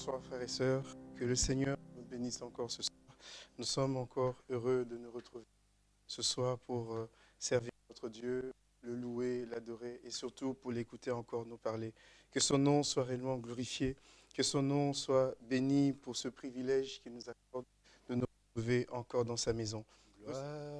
Bonsoir frères et sœurs, que le Seigneur nous bénisse encore ce soir. Nous sommes encore heureux de nous retrouver ce soir pour euh, servir notre Dieu, le louer, l'adorer et surtout pour l'écouter encore nous parler. Que son nom soit réellement glorifié, que son nom soit béni pour ce privilège qu'il nous accorde de nous retrouver encore dans sa maison. Gloire,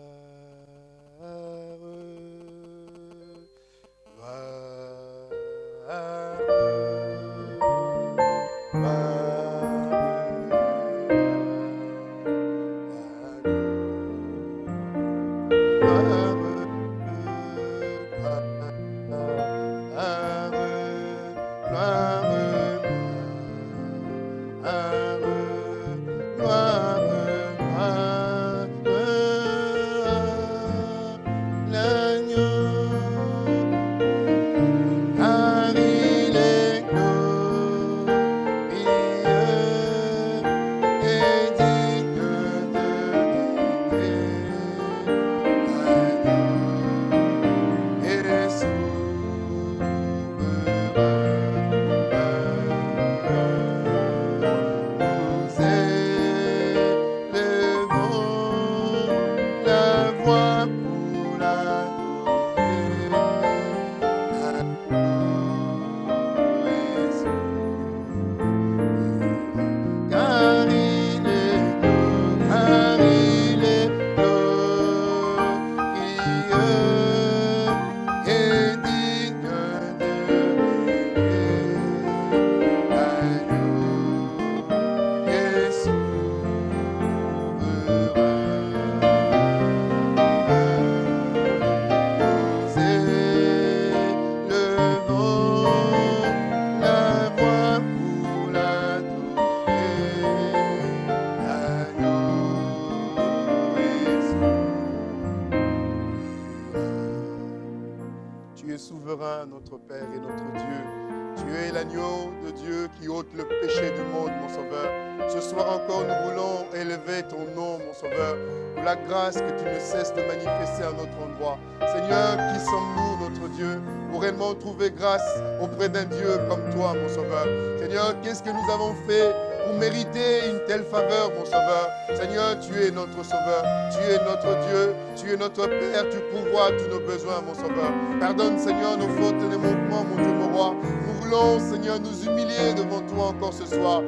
auprès d'un Dieu comme toi, mon Sauveur? Seigneur, qu'est-ce que nous avons fait pour mériter une telle faveur, mon Sauveur? Seigneur, tu es notre Sauveur, tu es notre Dieu, tu es notre Père, tu pourvois tous nos besoins, mon Sauveur. Pardonne, Seigneur, nos fautes et nos manquements, mon Dieu, mon roi. Nous voulons, Seigneur, nous humilier devant toi encore ce soir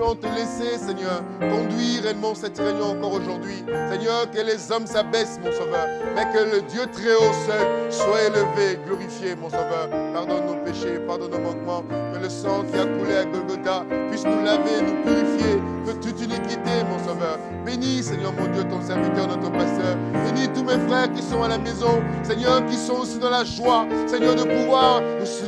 voulons te laisser, Seigneur, conduire réellement cette réunion encore aujourd'hui. Seigneur, que les hommes s'abaissent, mon Sauveur, mais que le Dieu très haut seul soit élevé, glorifié, mon Sauveur. Pardonne nos péchés, pardonne nos manquements, que le sang qui a coulé à Golgotha puisse nous laver, nous purifier de toute iniquité, mon Sauveur. Bénis, Seigneur, mon Dieu, ton serviteur, notre pasteur. Bénis tous mes frères qui sont à la maison, Seigneur, qui sont aussi dans la joie, Seigneur, de pouvoir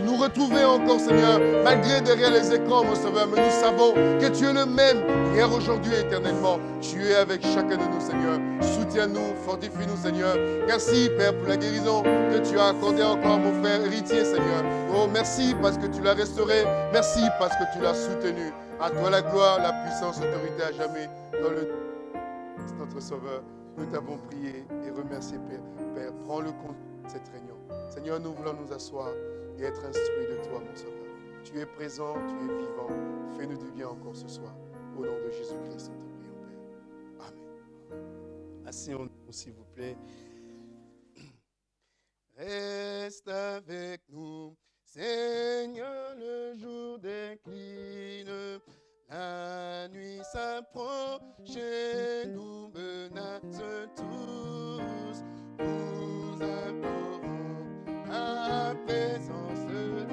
nous retrouver encore, Seigneur, malgré derrière les écrans, mon Sauveur. Mais nous savons que tu es le même, hier, aujourd'hui, éternellement. Tu es avec chacun de nous, Seigneur. Soutiens-nous, fortifie-nous, Seigneur. Merci, Père, pour la guérison que tu as accordée encore à mon frère héritier, Seigneur. Oh, merci parce que tu l'as restauré. Merci parce que tu l'as soutenu. À toi la gloire, la puissance, l'autorité à jamais. Dans le notre Sauveur, nous t'avons prié et remercié, Père. Père, prends le compte de cette réunion. Seigneur, nous voulons nous asseoir et être instruits de toi, mon Sauveur. Tu es présent, tu es vivant. Fais-nous du bien encore ce soir. Au nom de Jésus-Christ, Asseyons-nous, s'il vous plaît. Reste avec nous, Seigneur, le jour décline. La nuit s'approche et nous menace tous. Nous implorons la présence Le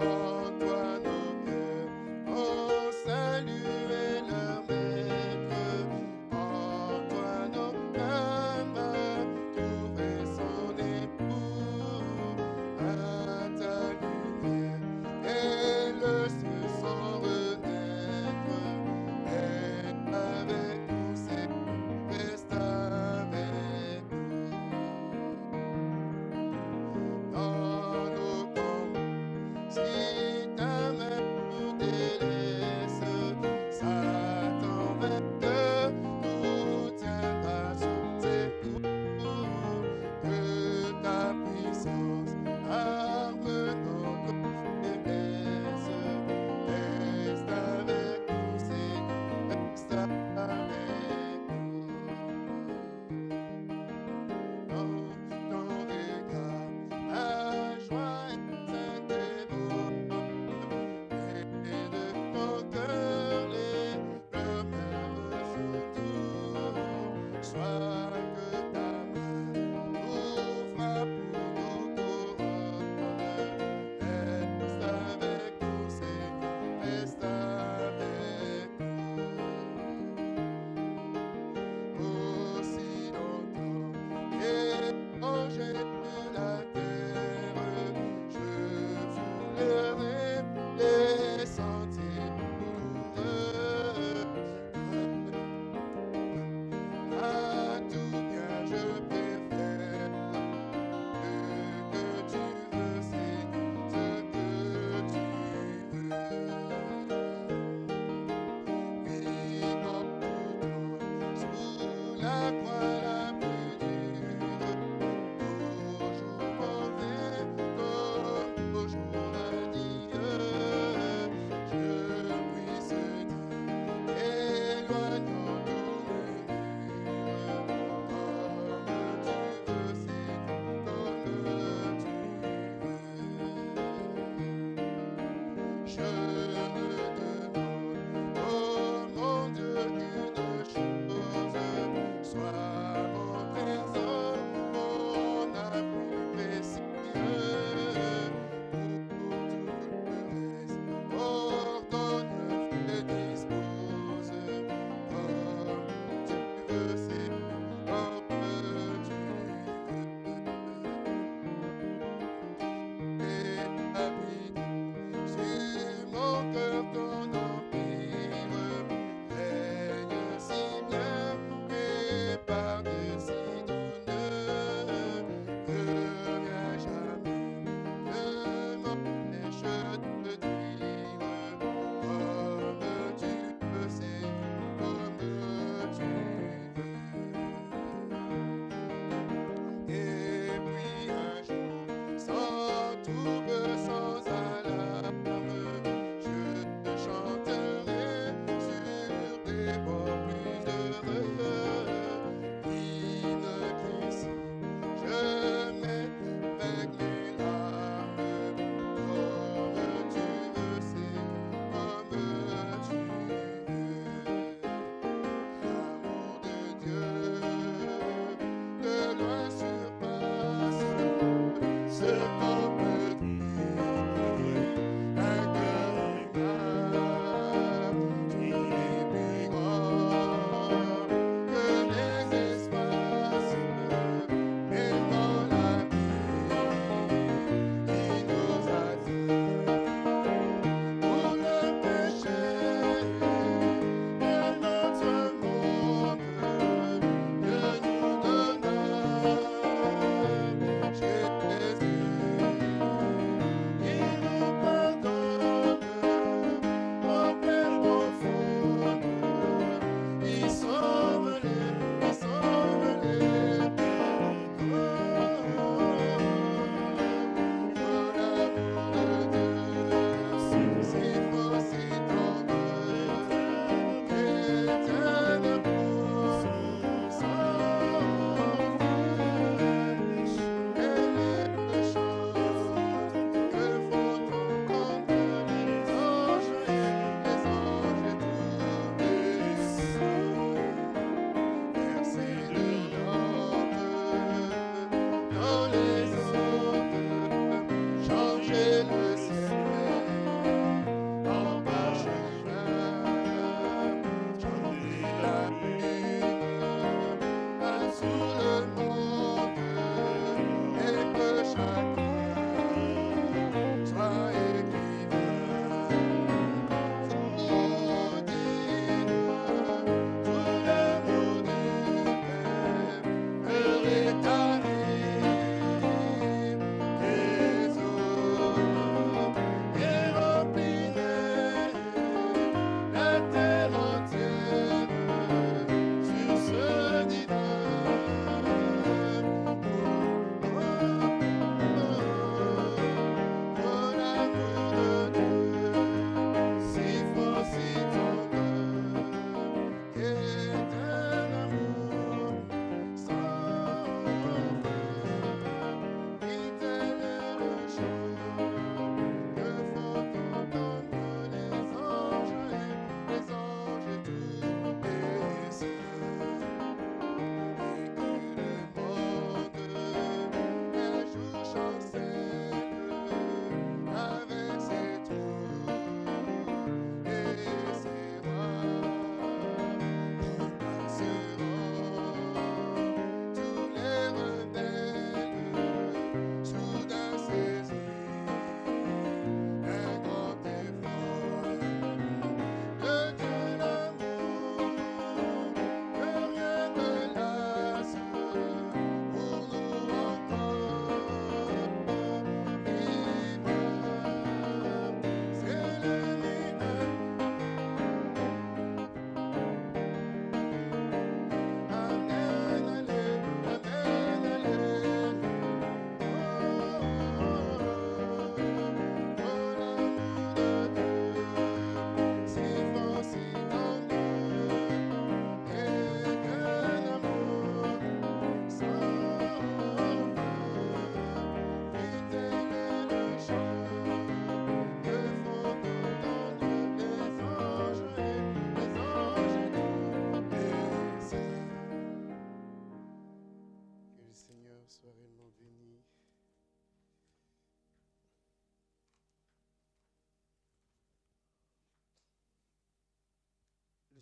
toi nos cœurs. Oh.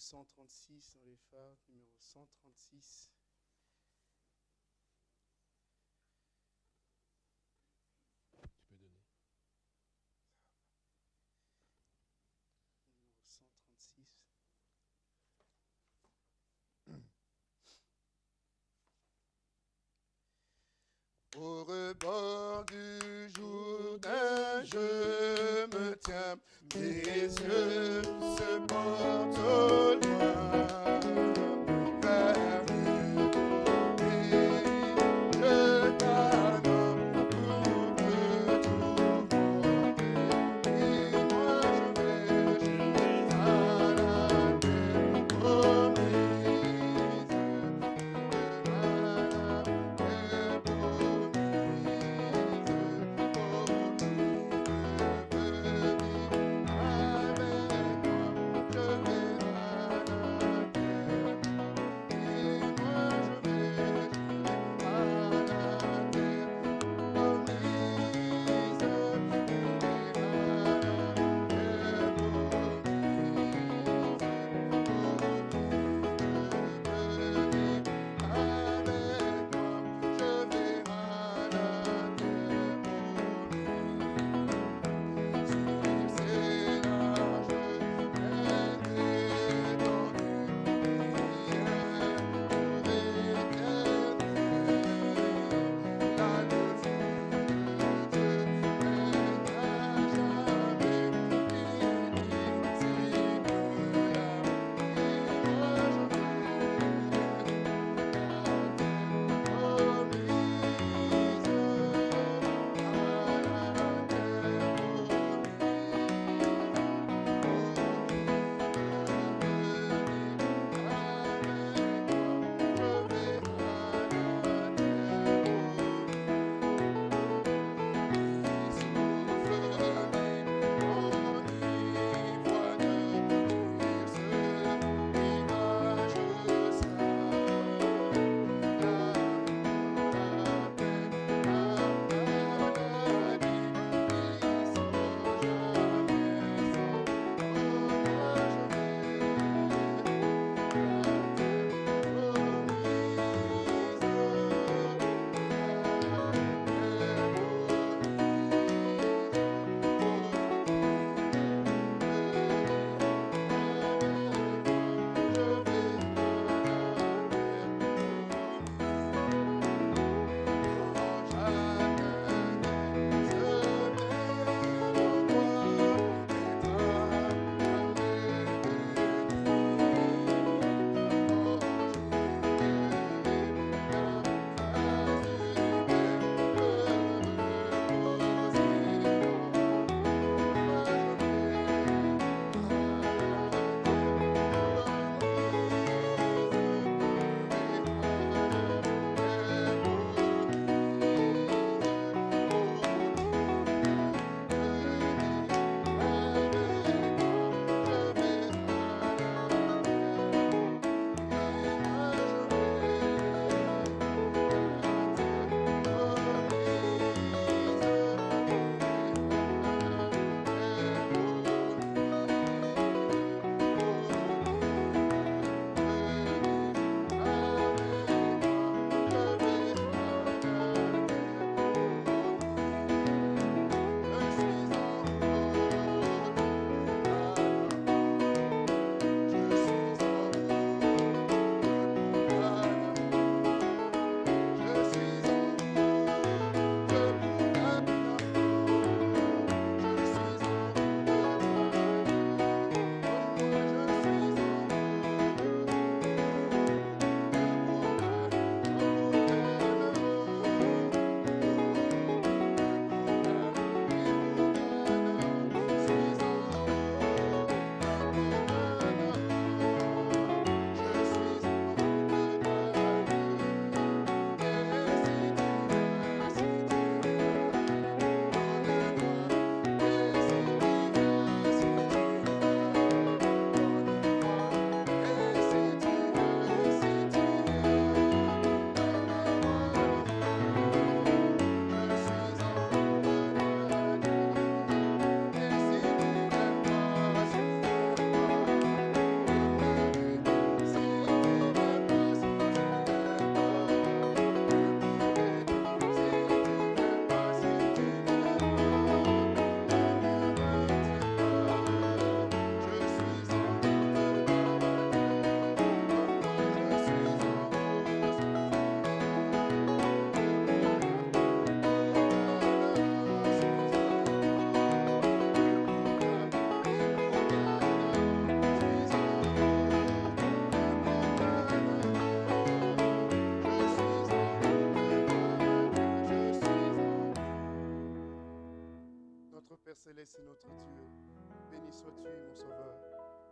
136 dans les phares, numéro 136.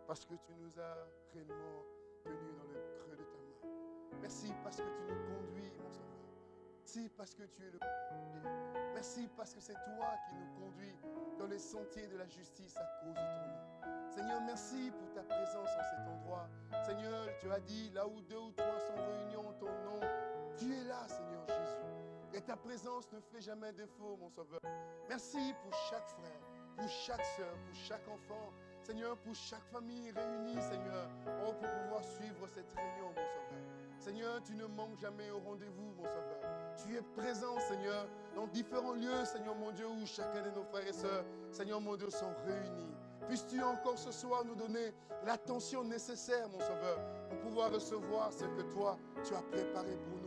Parce que tu nous as réellement tenus dans le creux de ta main. Merci parce que tu nous conduis, mon Sauveur. Merci parce que tu es le Merci parce que c'est toi qui nous conduis dans les sentiers de la justice à cause de ton nom. Seigneur, merci pour ta présence en cet endroit. Seigneur, tu as dit, là où deux ou trois sont réunis en ton nom, tu es là, Seigneur Jésus. Et ta présence ne fait jamais défaut, mon Sauveur. Merci pour chaque frère, pour chaque soeur, pour chaque enfant. Seigneur, pour chaque famille réunie, Seigneur, oh, pour pouvoir suivre cette réunion, mon Sauveur. Seigneur, tu ne manques jamais au rendez-vous, mon Sauveur. Tu es présent, Seigneur, dans différents lieux, Seigneur mon Dieu, où chacun de nos frères et sœurs, Seigneur mon Dieu, sont réunis. Puisses-tu encore ce soir nous donner l'attention nécessaire, mon Sauveur, pour pouvoir recevoir ce que toi, tu as préparé pour nous.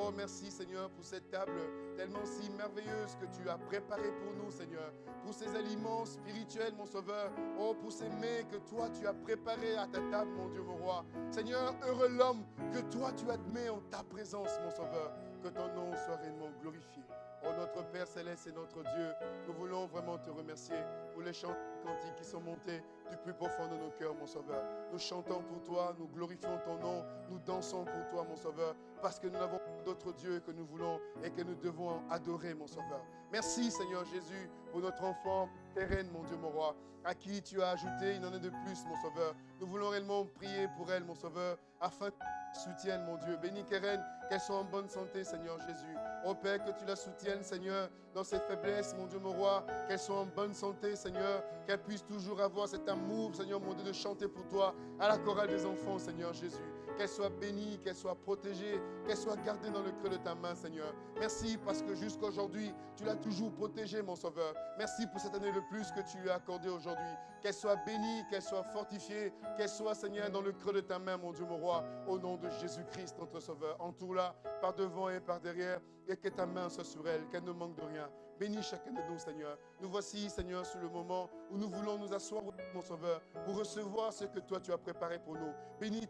Oh, merci Seigneur pour cette table tellement si merveilleuse que tu as préparée pour nous, Seigneur. Pour ces aliments spirituels, mon Sauveur. Oh, pour ces mets que toi tu as préparés à ta table, mon Dieu, mon roi. Seigneur, heureux l'homme que toi tu admets en ta présence, mon Sauveur. Que ton nom soit réellement glorifié. Oh notre Père céleste et notre Dieu, nous voulons vraiment te remercier pour les chants cantiques qui sont montés du plus profond de nos cœurs, mon Sauveur. Nous chantons pour toi, nous glorifions ton nom, nous dansons pour toi, mon Sauveur, parce que nous n'avons pas Dieu que nous voulons et que nous devons adorer, mon Sauveur. Merci, Seigneur Jésus, pour notre enfant terraine, mon Dieu, mon roi, à qui tu as ajouté une année de plus, mon Sauveur. Nous voulons réellement prier pour elle, mon Sauveur, afin que tu soutiennes, mon Dieu. Bénis Keren, qu'elle soit en bonne santé, Seigneur Jésus. Oh Père, que tu la soutiennes, Seigneur, dans ses faiblesses, mon Dieu, mon roi, qu'elle soit en bonne santé, Seigneur, qu'elle puisse toujours avoir cet amour, Seigneur, mon Dieu, de chanter pour toi à la chorale des enfants, Seigneur Jésus. Qu'elle soit bénie, qu'elle soit protégée, qu'elle soit gardée dans le creux de ta main, Seigneur. Merci parce que jusqu'à aujourd'hui, tu l'as toujours protégée, mon Sauveur. Merci pour cette année de plus que tu lui as accordée aujourd'hui. Qu'elle soit bénie, qu'elle soit fortifiée, qu'elle soit, Seigneur, dans le creux de ta main, mon Dieu, mon roi, au nom de Jésus-Christ, notre Sauveur. Entoure-la par devant et par derrière, et que ta main soit sur elle, qu'elle ne manque de rien. Bénis chacun de nous, Seigneur. Nous voici, Seigneur, sur le moment où nous voulons nous asseoir, mon Sauveur, pour recevoir ce que toi tu as préparé pour nous. Bénis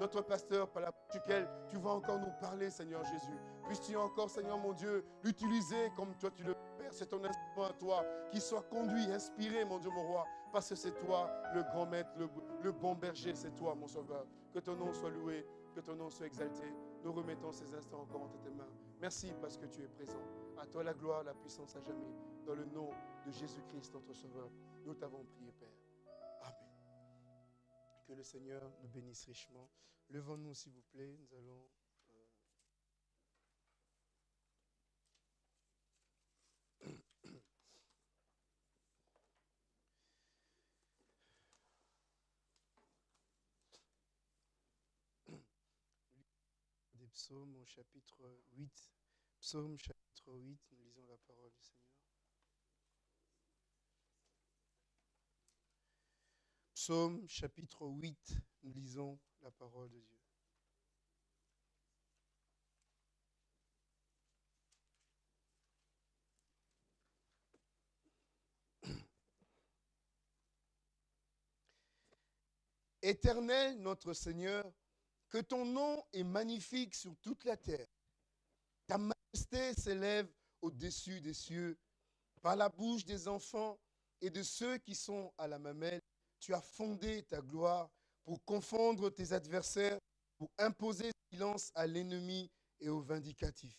notre pasteur par la duquel tu vas encore nous parler, Seigneur Jésus. Puisses-tu encore, Seigneur mon Dieu, l'utiliser comme toi tu le Père, c'est ton instrument à toi, qui soit conduit, inspiré, mon Dieu, mon roi, parce que c'est toi le grand maître, le, le bon berger, c'est toi, mon sauveur. Que ton nom soit loué, que ton nom soit exalté. Nous remettons ces instants encore entre tes mains. Merci parce que tu es présent. À toi la gloire, la puissance à jamais. Dans le nom de Jésus-Christ, notre Sauveur, nous t'avons prié, Père. Que le Seigneur nous bénisse richement. Levons-nous, s'il vous plaît. Nous allons. euh, Des psaumes au chapitre 8. Psaume chapitre 8, nous lisons la parole du Seigneur. Psaume chapitre 8, nous lisons la parole de Dieu. Éternel notre Seigneur, que ton nom est magnifique sur toute la terre. Ta majesté s'élève au-dessus des cieux. Par la bouche des enfants et de ceux qui sont à la mamelle, tu as fondé ta gloire pour confondre tes adversaires, pour imposer silence à l'ennemi et au vindicatif.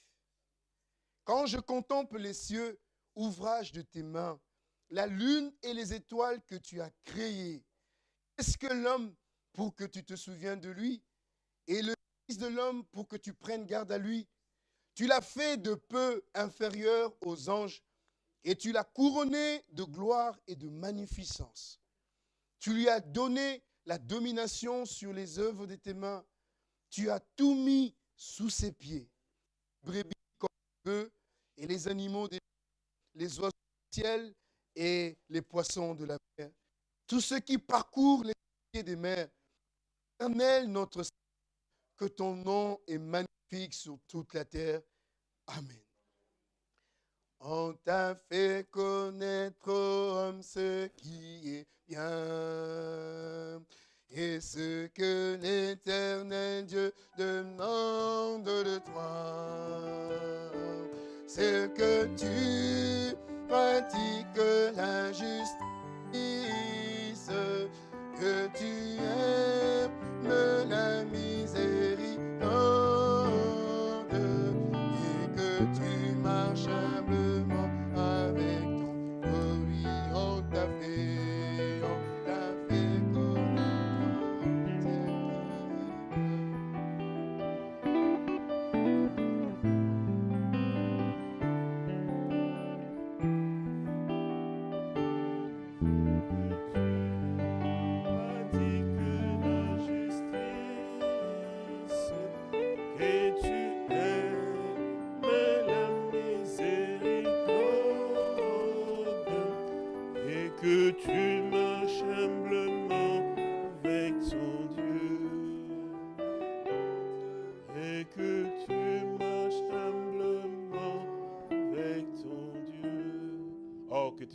Quand je contemple les cieux, ouvrage de tes mains, la lune et les étoiles que tu as créées, qu'est-ce que l'homme pour que tu te souviennes de lui et le Fils de l'homme pour que tu prennes garde à lui? Tu l'as fait de peu inférieur aux anges et tu l'as couronné de gloire et de magnificence. Tu lui as donné la domination sur les œuvres de tes mains. Tu as tout mis sous ses pieds. Brebis comme eux et les animaux des les oiseaux du ciel et les poissons de la mer. Tous ceux qui parcourent les pieds des mers. Éternel, notre Seigneur, que ton nom est magnifique sur toute la terre. Amen. On t'a fait connaître, homme, ce qui est bien. Et ce que l'éternel Dieu demande de toi, c'est que tu pratique l'injustice, que tu aimes la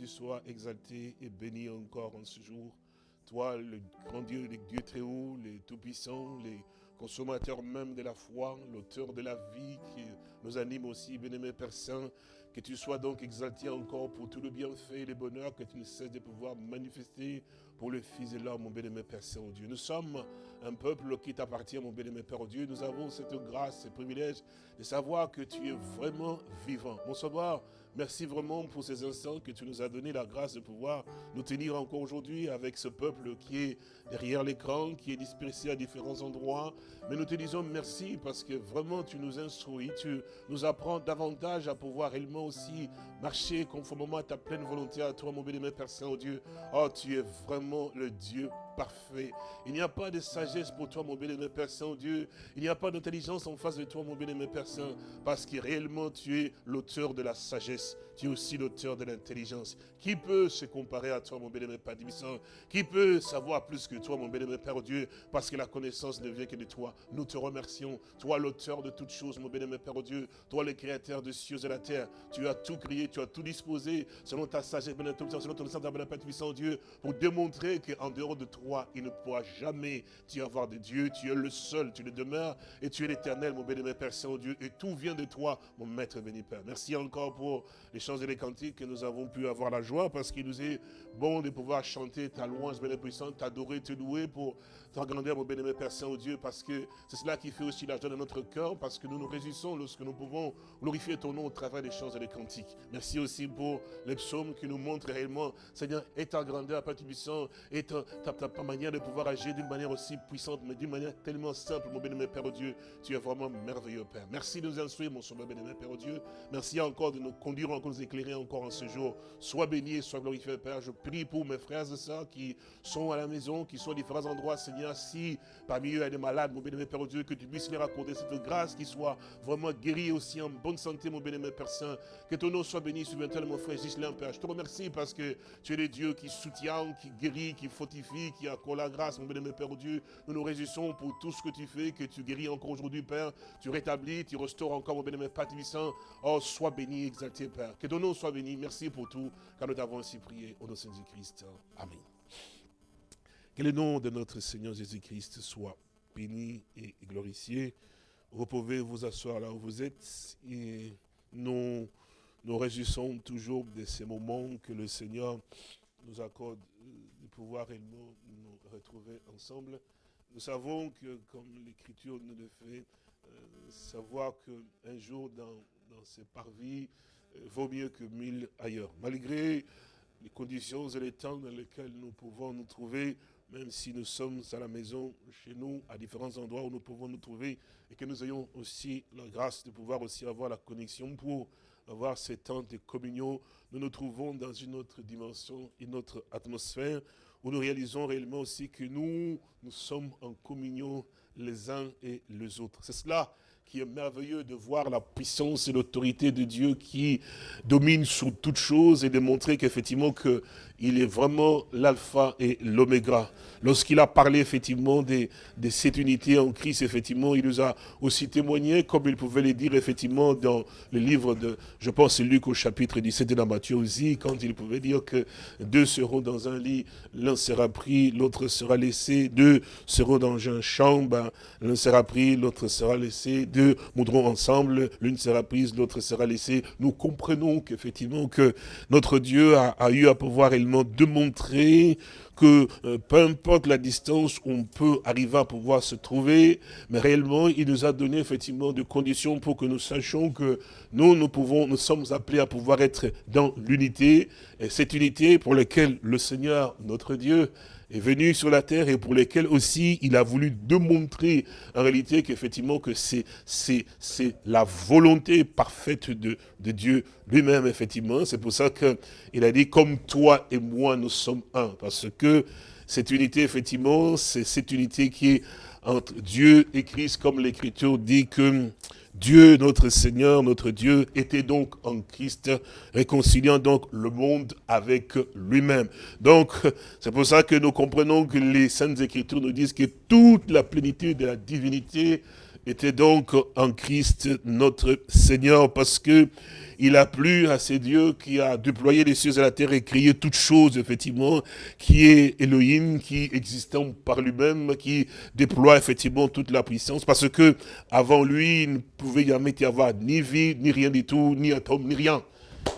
tu sois exalté et béni encore en ce jour. Toi, le grand Dieu, le Dieu très haut, les tout-puissants, les consommateurs même de la foi, l'auteur de la vie qui nous anime aussi, bien-aimé Père Saint, que tu sois donc exalté encore pour tout le bienfait et le bonheur que tu ne cesses de pouvoir manifester pour le Fils de l'homme, mon bien-aimé Père Saint-Dieu. Nous sommes un peuple qui t'appartient, mon bien-aimé Père Dieu. Nous avons cette grâce, ce privilège de savoir que tu es vraiment vivant. Mon sauveur, merci vraiment pour ces instants que tu nous as donné la grâce de pouvoir nous tenir encore aujourd'hui avec ce peuple qui est derrière l'écran, qui est dispersé à différents endroits. Mais nous te disons merci parce que vraiment tu nous instruis, tu nous apprends davantage à pouvoir réellement aussi marcher conformément à ta pleine volonté à toi, mon bien-aimé Père Saint-Dieu. Oh, tu es vraiment le Dieu parfait. Il n'y a pas de sagesse pour toi, mon bien-aimé Père Saint-Dieu. Il n'y a pas d'intelligence en face de toi, mon bien-aimé Père parce que réellement tu es l'auteur de la sagesse. Tu es aussi l'auteur de l'intelligence. Qui peut se comparer à toi, mon bien-aimé Père Saint Qui peut savoir plus que toi, mon bien-aimé Père Dieu, parce que la connaissance ne vient que de toi. Nous te remercions. Toi, l'auteur de toutes choses, mon bien-aimé Père Dieu. Toi, le créateur des cieux et de la terre. Tu as tout créé, tu as tout disposé selon ta sagesse, selon ton sang, Père puissant Dieu, pour démontrer qu'en dehors de toi, il ne pourra jamais y avoir de Dieu. Tu es le seul, tu le demeures, et tu es l'éternel, mon bien-aimé Père Saint-Dieu, et tout vient de toi, mon Maître béni Père. Merci encore pour les et les cantiques que nous avons pu avoir la joie, parce qu'il nous est bon de pouvoir chanter ta louange, puissante, t'adorer, te louer pour ta grandeur, mon bien-aimé Père Saint-Dieu, parce que c'est cela qui fait aussi la joie de notre cœur, parce que nous nous réjouissons lorsque nous pouvons glorifier ton nom au travers des chants et des cantiques. Merci aussi pour les psaumes qui nous montrent réellement, Seigneur, et ta grandeur, Père puissant, et ta, ta, manière de pouvoir agir d'une manière aussi puissante, mais d'une manière tellement simple, mon bien-aimé Père Dieu. Tu es vraiment merveilleux, Père. Merci de nous instruire, mon sauveur bien-aimé Père Dieu. Merci encore de nous conduire, encore nous éclairer encore en ce jour. Sois béni et sois glorifié, Père. Je prie pour mes frères et sœurs qui sont à la maison, qui sont à différents endroits, Seigneur, si parmi eux il y a des malades, mon bien-aimé Père Dieu, que tu puisses leur accorder cette grâce, qu'ils soient vraiment guéris aussi en bonne santé, mon bien-aimé Père Saint. Que ton nom soit béni, de mon frère Gislain, Père. Je te remercie parce que tu es le Dieu qui soutient, qui guérit, qui fortifie, qui accorde la grâce, mon bien-aimé Père Dieu. Nous nous réjouissons pour tout ce que tu fais, que tu guéris encore aujourd'hui, Père. Tu rétablis, tu restaures encore, mon bien-aimé Père Tibissant. Oh, sois béni, exalté, Père. Que ton nom soit béni. Merci pour tout, car nous t'avons ainsi prié au nom de Jésus-Christ. Amen. Que le nom de notre Seigneur Jésus-Christ soit béni et glorifié. Vous pouvez vous asseoir là où vous êtes et nous nous réjouissons toujours de ces moments que le Seigneur nous accorde de pouvoir réellement nous retrouver ensemble. Nous savons que, comme l'Écriture nous le fait, euh, savoir qu'un jour dans, dans ces parvis euh, vaut mieux que mille ailleurs. Malgré les conditions et les temps dans lesquels nous pouvons nous trouver, même si nous sommes à la maison, chez nous, à différents endroits où nous pouvons nous trouver, et que nous ayons aussi la grâce de pouvoir aussi avoir la connexion pour avoir ces temps de communion, nous nous trouvons dans une autre dimension, une autre atmosphère, où nous réalisons réellement aussi que nous, nous sommes en communion les uns et les autres. C'est cela qui est merveilleux de voir la puissance et l'autorité de Dieu qui domine sur toutes choses et de montrer qu'effectivement que il est vraiment l'alpha et l'oméga. Lorsqu'il a parlé effectivement de, cette unité en Christ, effectivement, il nous a aussi témoigné, comme il pouvait le dire effectivement dans le livre de, je pense Luc au chapitre 17 de la Matthieu aussi, quand il pouvait dire que deux seront dans un lit, l'un sera pris, l'autre sera laissé, deux seront dans une chambre, l'un sera pris, l'autre sera laissé, deux que moudrons ensemble, l'une sera prise, l'autre sera laissée. Nous comprenons qu'effectivement que notre Dieu a, a, eu à pouvoir réellement démontrer que euh, peu importe la distance, on peut arriver à pouvoir se trouver, mais réellement, il nous a donné effectivement des conditions pour que nous sachions que nous, nous pouvons, nous sommes appelés à pouvoir être dans l'unité, et cette unité pour laquelle le Seigneur, notre Dieu, est venu sur la terre et pour lesquels aussi il a voulu démontrer en réalité qu'effectivement que c'est la volonté parfaite de, de Dieu lui-même, effectivement. C'est pour ça qu'il a dit, comme toi et moi, nous sommes un. Parce que cette unité, effectivement, c'est cette unité qui est entre Dieu et Christ, comme l'Écriture dit que Dieu, notre Seigneur, notre Dieu, était donc en Christ, réconciliant donc le monde avec lui-même. Donc, c'est pour ça que nous comprenons que les Saintes Écritures nous disent que toute la plénitude de la divinité était donc en Christ notre Seigneur, parce que il a plu à ces dieux qui a déployé les cieux et la terre et créé toutes choses, effectivement, qui est Elohim, qui existant par lui-même, qui déploie effectivement toute la puissance, parce que avant lui, il ne pouvait jamais y avoir ni vie, ni rien du tout, ni atome, ni rien.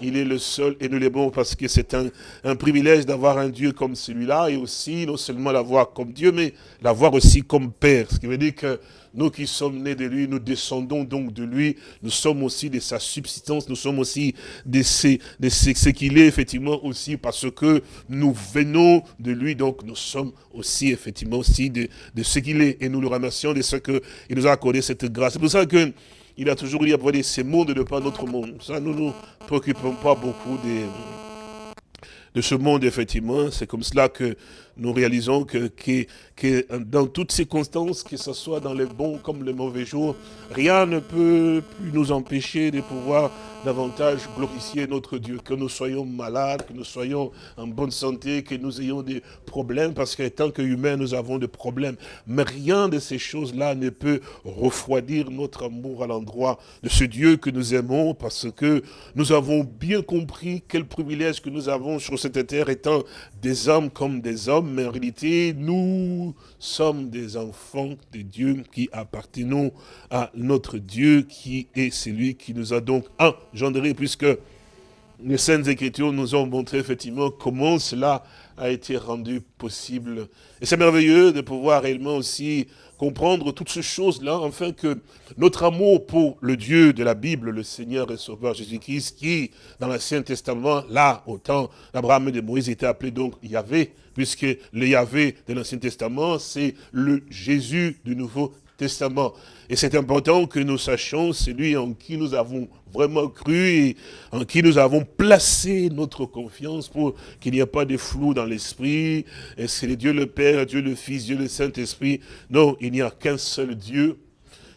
Il est le seul et nous les bons parce que c'est un, un, privilège d'avoir un Dieu comme celui-là et aussi non seulement l'avoir comme Dieu, mais l'avoir aussi comme Père. Ce qui veut dire que nous qui sommes nés de lui, nous descendons donc de lui, nous sommes aussi de sa subsistance, nous sommes aussi de, ce, de ce qu'il est effectivement aussi parce que nous venons de lui, donc nous sommes aussi effectivement aussi de, de ce qu'il est et nous le remercions de ce qu'il nous a accordé cette grâce. C'est pour ça que il a toujours dit à ces mondes et pas notre monde. Ça, nous ne nous préoccupons pas beaucoup des, de ce monde, effectivement. C'est comme cela que nous réalisons que, que, que, dans toutes circonstances, que ce soit dans les bons comme les mauvais jours, rien ne peut plus nous empêcher de pouvoir davantage glorifier notre Dieu. Que nous soyons malades, que nous soyons en bonne santé, que nous ayons des problèmes, parce que tant qu'humains, nous avons des problèmes. Mais rien de ces choses-là ne peut refroidir notre amour à l'endroit de ce Dieu que nous aimons, parce que nous avons bien compris quel privilège que nous avons sur cette terre, étant des hommes comme des hommes, mais en réalité, nous sommes des enfants de Dieu qui appartenons à notre Dieu, qui est celui qui nous a donc engendrés, puisque les Saintes Écritures nous ont montré effectivement comment cela a été rendu possible. Et c'est merveilleux de pouvoir réellement aussi comprendre toutes ces choses-là, afin que notre amour pour le Dieu de la Bible, le Seigneur et Sauveur Jésus-Christ, qui, dans l'Ancien Testament, là, au temps d'Abraham et de Moïse, était appelé donc Yahvé, puisque le Yahvé de l'Ancien Testament, c'est le Jésus du Nouveau Testament. Et c'est important que nous sachions celui en qui nous avons vraiment cru et en qui nous avons placé notre confiance pour qu'il n'y ait pas de flou dans l'esprit. Et c'est Dieu le Père, Dieu le Fils, Dieu le Saint-Esprit? Non, il n'y a qu'un seul Dieu.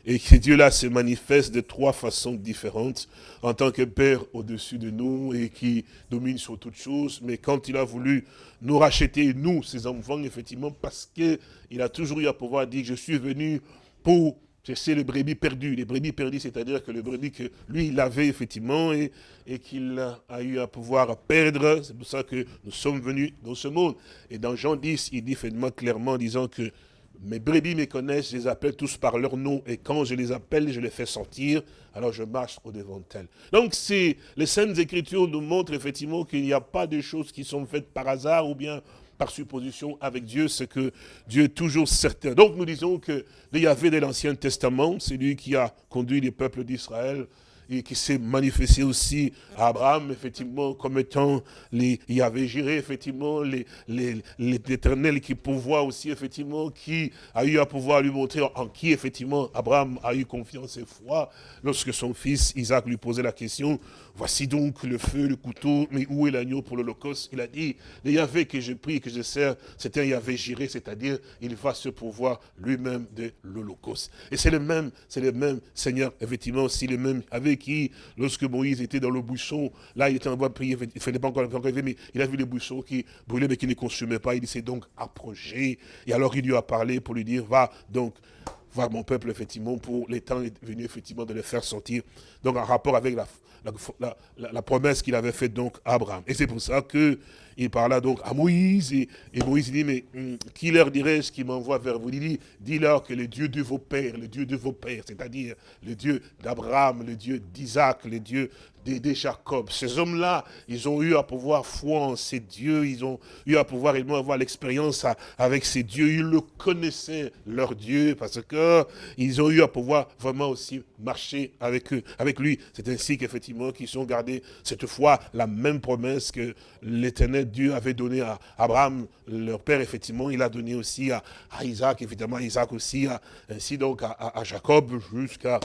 Et que Dieu-là se manifeste de trois façons différentes, en tant que Père au-dessus de nous et qui domine sur toutes choses. Mais quand il a voulu nous racheter, nous, ses enfants, effectivement, parce qu'il a toujours eu à pouvoir dire, je suis venu pour c'est les brebis perdus. Les brebis perdus, c'est-à-dire que le brebis que lui, il avait effectivement et, qu'il a eu à pouvoir perdre. C'est pour ça que nous sommes venus dans ce monde. Et dans Jean 10, il dit effectivement clairement en disant que mes brebis me connaissent, je les appelle tous par leur nom, et quand je les appelle, je les fais sortir, alors je marche au-devant d'elles. Donc, les Saintes Écritures nous montrent effectivement qu'il n'y a pas de choses qui sont faites par hasard, ou bien par supposition avec Dieu, c'est que Dieu est toujours certain. Donc nous disons que le Yahvé de l'Ancien Testament, c'est lui qui a conduit les peuples d'Israël et qui s'est manifesté aussi à Abraham, effectivement, comme étant, les, il avait géré, effectivement, l'éternel les, qui pouvoir aussi, effectivement, qui a eu à pouvoir lui montrer en qui, effectivement, Abraham a eu confiance et foi, lorsque son fils Isaac lui posait la question, voici donc le feu, le couteau, mais où est l'agneau pour l'Holocauste? Il a dit, le Yahvé que je prie, que je sers, c'est un Yahvé géré, c'est-à-dire, il va se pouvoir lui-même de l'Holocauste. Et c'est le même, c'est le même Seigneur, effectivement, aussi le même avec qui, lorsque Moïse était dans le buisson, là il était en train de prier, il ne fallait pas encore arriver, mais il a vu les buissons qui brûlaient mais qui ne consumaient pas. Il s'est donc approché. Et alors il lui a parlé pour lui dire, va donc voir mon peuple, effectivement, pour les temps est venu, effectivement, de les faire sortir. Donc, en rapport avec la, la, promesse qu'il avait faite, donc, à Abraham. Et c'est pour ça que il parla donc à Moïse, et, Moïse dit, mais hum, qui leur dirait-je qui m'envoie vers vous? Il dit, dis-leur que le Dieu de vos pères, le Dieu de vos pères, c'est-à-dire le Dieu d'Abraham, le Dieu d'Isaac, le Dieu de, Jacob. Ces hommes-là, ils ont eu à pouvoir foi en ces dieux, ils ont eu à pouvoir également avoir l'expérience avec ces dieux. Ils le connaissaient, leur Dieu, parce que ils ont eu à pouvoir vraiment aussi marcher avec eux, avec lui. C'est ainsi qu'effectivement, qu'ils ont gardé cette fois la même promesse que l'éternel Dieu avait donnée à Abraham, leur père, effectivement, il a donné aussi à, Isaac, évidemment, Isaac aussi, ainsi donc à Jacob, jusqu'à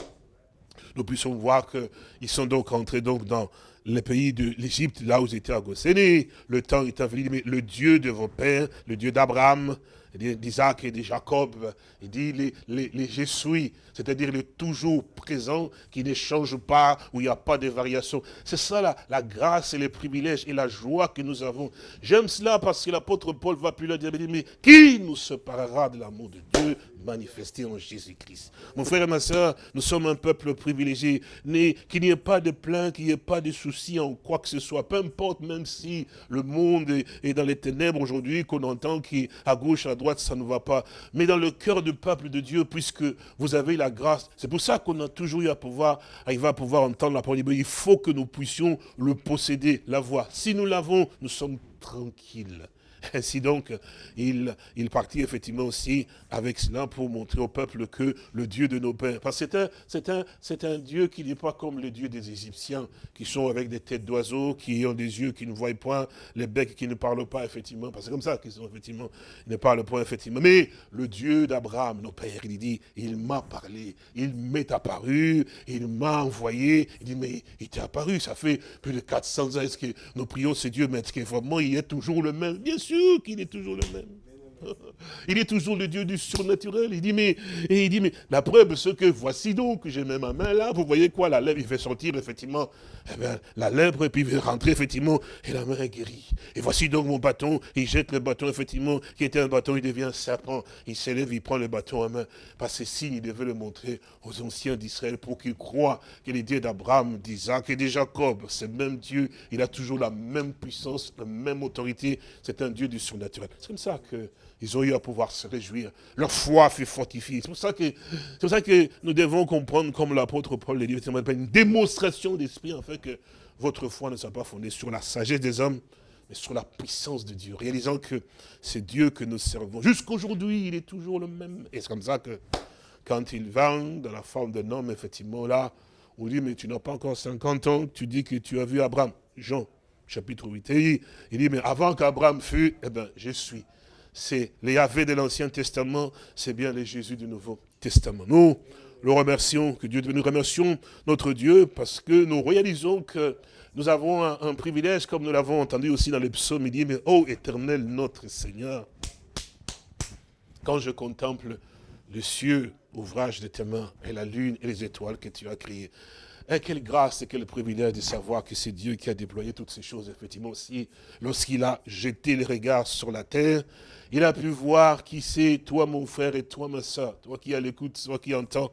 nous puissions voir qu'ils sont donc entrés dans le pays de l'Égypte, là où ils étaient à Gosséné. Le temps est venu, mais le Dieu de vos pères, le Dieu d'Abraham, d'Isaac et de Jacob, il dit les, les, les c'est-à-dire le toujours présent qui ne change pas, où il n'y a pas de variation. C'est ça la, la, grâce et les privilèges et la joie que nous avons. J'aime cela parce que l'apôtre Paul va plus le dire, mais qui nous séparera de l'amour de Dieu? Manifesté en Jésus-Christ Mon frère et ma soeur, nous sommes un peuple privilégié, qu'il n'y ait pas de plaintes, qu'il n'y ait pas de soucis en quoi que ce soit, peu importe, même si le monde est dans les ténèbres aujourd'hui, qu'on entend qu'à gauche, à droite, ça ne va pas. Mais dans le cœur du peuple de Dieu, puisque vous avez la grâce, c'est pour ça qu'on a toujours eu à pouvoir, arriver à pouvoir entendre la parole. Il faut que nous puissions le posséder, la voix. Si nous l'avons, nous sommes tranquilles. Ainsi donc, il, partit effectivement aussi avec cela pour montrer au peuple que le Dieu de nos pères, parce que c'est un, Dieu qui n'est pas comme le Dieu des Égyptiens, qui sont avec des têtes d'oiseaux, qui ont des yeux qui ne voient point, les becs qui ne parlent pas, effectivement, parce que c'est comme ça qu'ils sont, effectivement, ne parlent pas, effectivement. Mais le Dieu d'Abraham, nos pères, il dit, il m'a parlé, il m'est apparu, il m'a envoyé, il dit, mais il t'est apparu, ça fait plus de 400 ans, est-ce que nous prions ce Dieu, mais est-ce que vraiment il est toujours le même? Bien sûr qu'il est toujours le même. Il est toujours le Dieu du surnaturel. Il dit, mais, et il dit, mais la preuve, c'est que voici donc, j'ai même ma main là, vous voyez quoi, la lèvre, il fait sortir effectivement eh bien, la lèvre, et puis il fait rentrer effectivement, et la main est guérie. Et voici donc mon bâton, il jette le bâton effectivement, qui était un bâton, il devient un serpent. Il s'élève, il prend le bâton en main. Parce que signe, il devait le montrer aux anciens d'Israël pour qu'ils croient que les dieux d'Abraham, d'Isaac et de Jacob, c'est le même Dieu, il a toujours la même puissance, la même autorité, c'est un Dieu du surnaturel. C'est comme ça que ils ont eu à pouvoir se réjouir. Leur foi fut fortifiée. C'est pour ça que, pour ça que nous devons comprendre, comme l'apôtre Paul l'a dit, une démonstration d'esprit, en fait, que votre foi ne soit pas fondée sur la sagesse des hommes, mais sur la puissance de Dieu, réalisant que c'est Dieu que nous servons. Jusqu'aujourd'hui, il est toujours le même. Et c'est comme ça que, quand il va dans la forme d'un homme, effectivement, là, on dit, mais tu n'as pas encore 50 ans, tu dis que tu as vu Abraham. Jean, chapitre 8. Et il dit, mais avant qu'Abraham fût, eh bien, je suis c'est les Yahvé de l'Ancien Testament, c'est bien les Jésus du Nouveau Testament. Nous le remercions, que Dieu nous remercions notre Dieu parce que nous réalisons que nous avons un, privilège, comme nous l'avons entendu aussi dans les psaumes, il dit, mais ô éternel notre Seigneur, quand je contemple le cieux, ouvrage de tes mains, et la lune et les étoiles que tu as créées, et quelle grâce et quel privilège de savoir que c'est Dieu qui a déployé toutes ces choses, effectivement aussi, lorsqu'il a jeté les regards sur la terre, il a pu voir qui c'est, toi mon frère et toi ma soeur, toi qui as l'écoute, toi qui entends,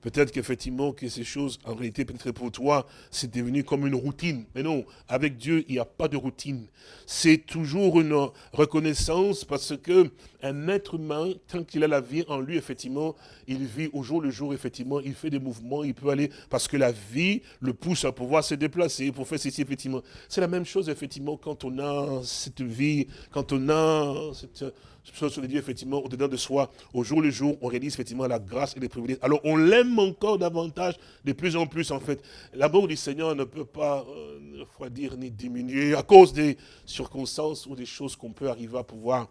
Peut-être qu'effectivement, que ces choses, en réalité, peut-être pour toi, c'est devenu comme une routine. Mais non, avec Dieu, il n'y a pas de routine. C'est toujours une reconnaissance parce que un être humain, tant qu'il a la vie en lui, effectivement, il vit au jour le jour, effectivement, il fait des mouvements, il peut aller, parce que la vie le pousse à pouvoir se déplacer, pour faire ceci, effectivement. C'est la même chose, effectivement, quand on a cette vie, quand on a cette chose sur les dieux, effectivement, au-dedans de soi, au jour le jour, on réalise effectivement la grâce et les privilèges. Alors on l'aime encore davantage, de plus en plus en fait. L'amour du Seigneur ne peut pas euh, refroidir ni diminuer à cause des circonstances ou des choses qu'on peut arriver à pouvoir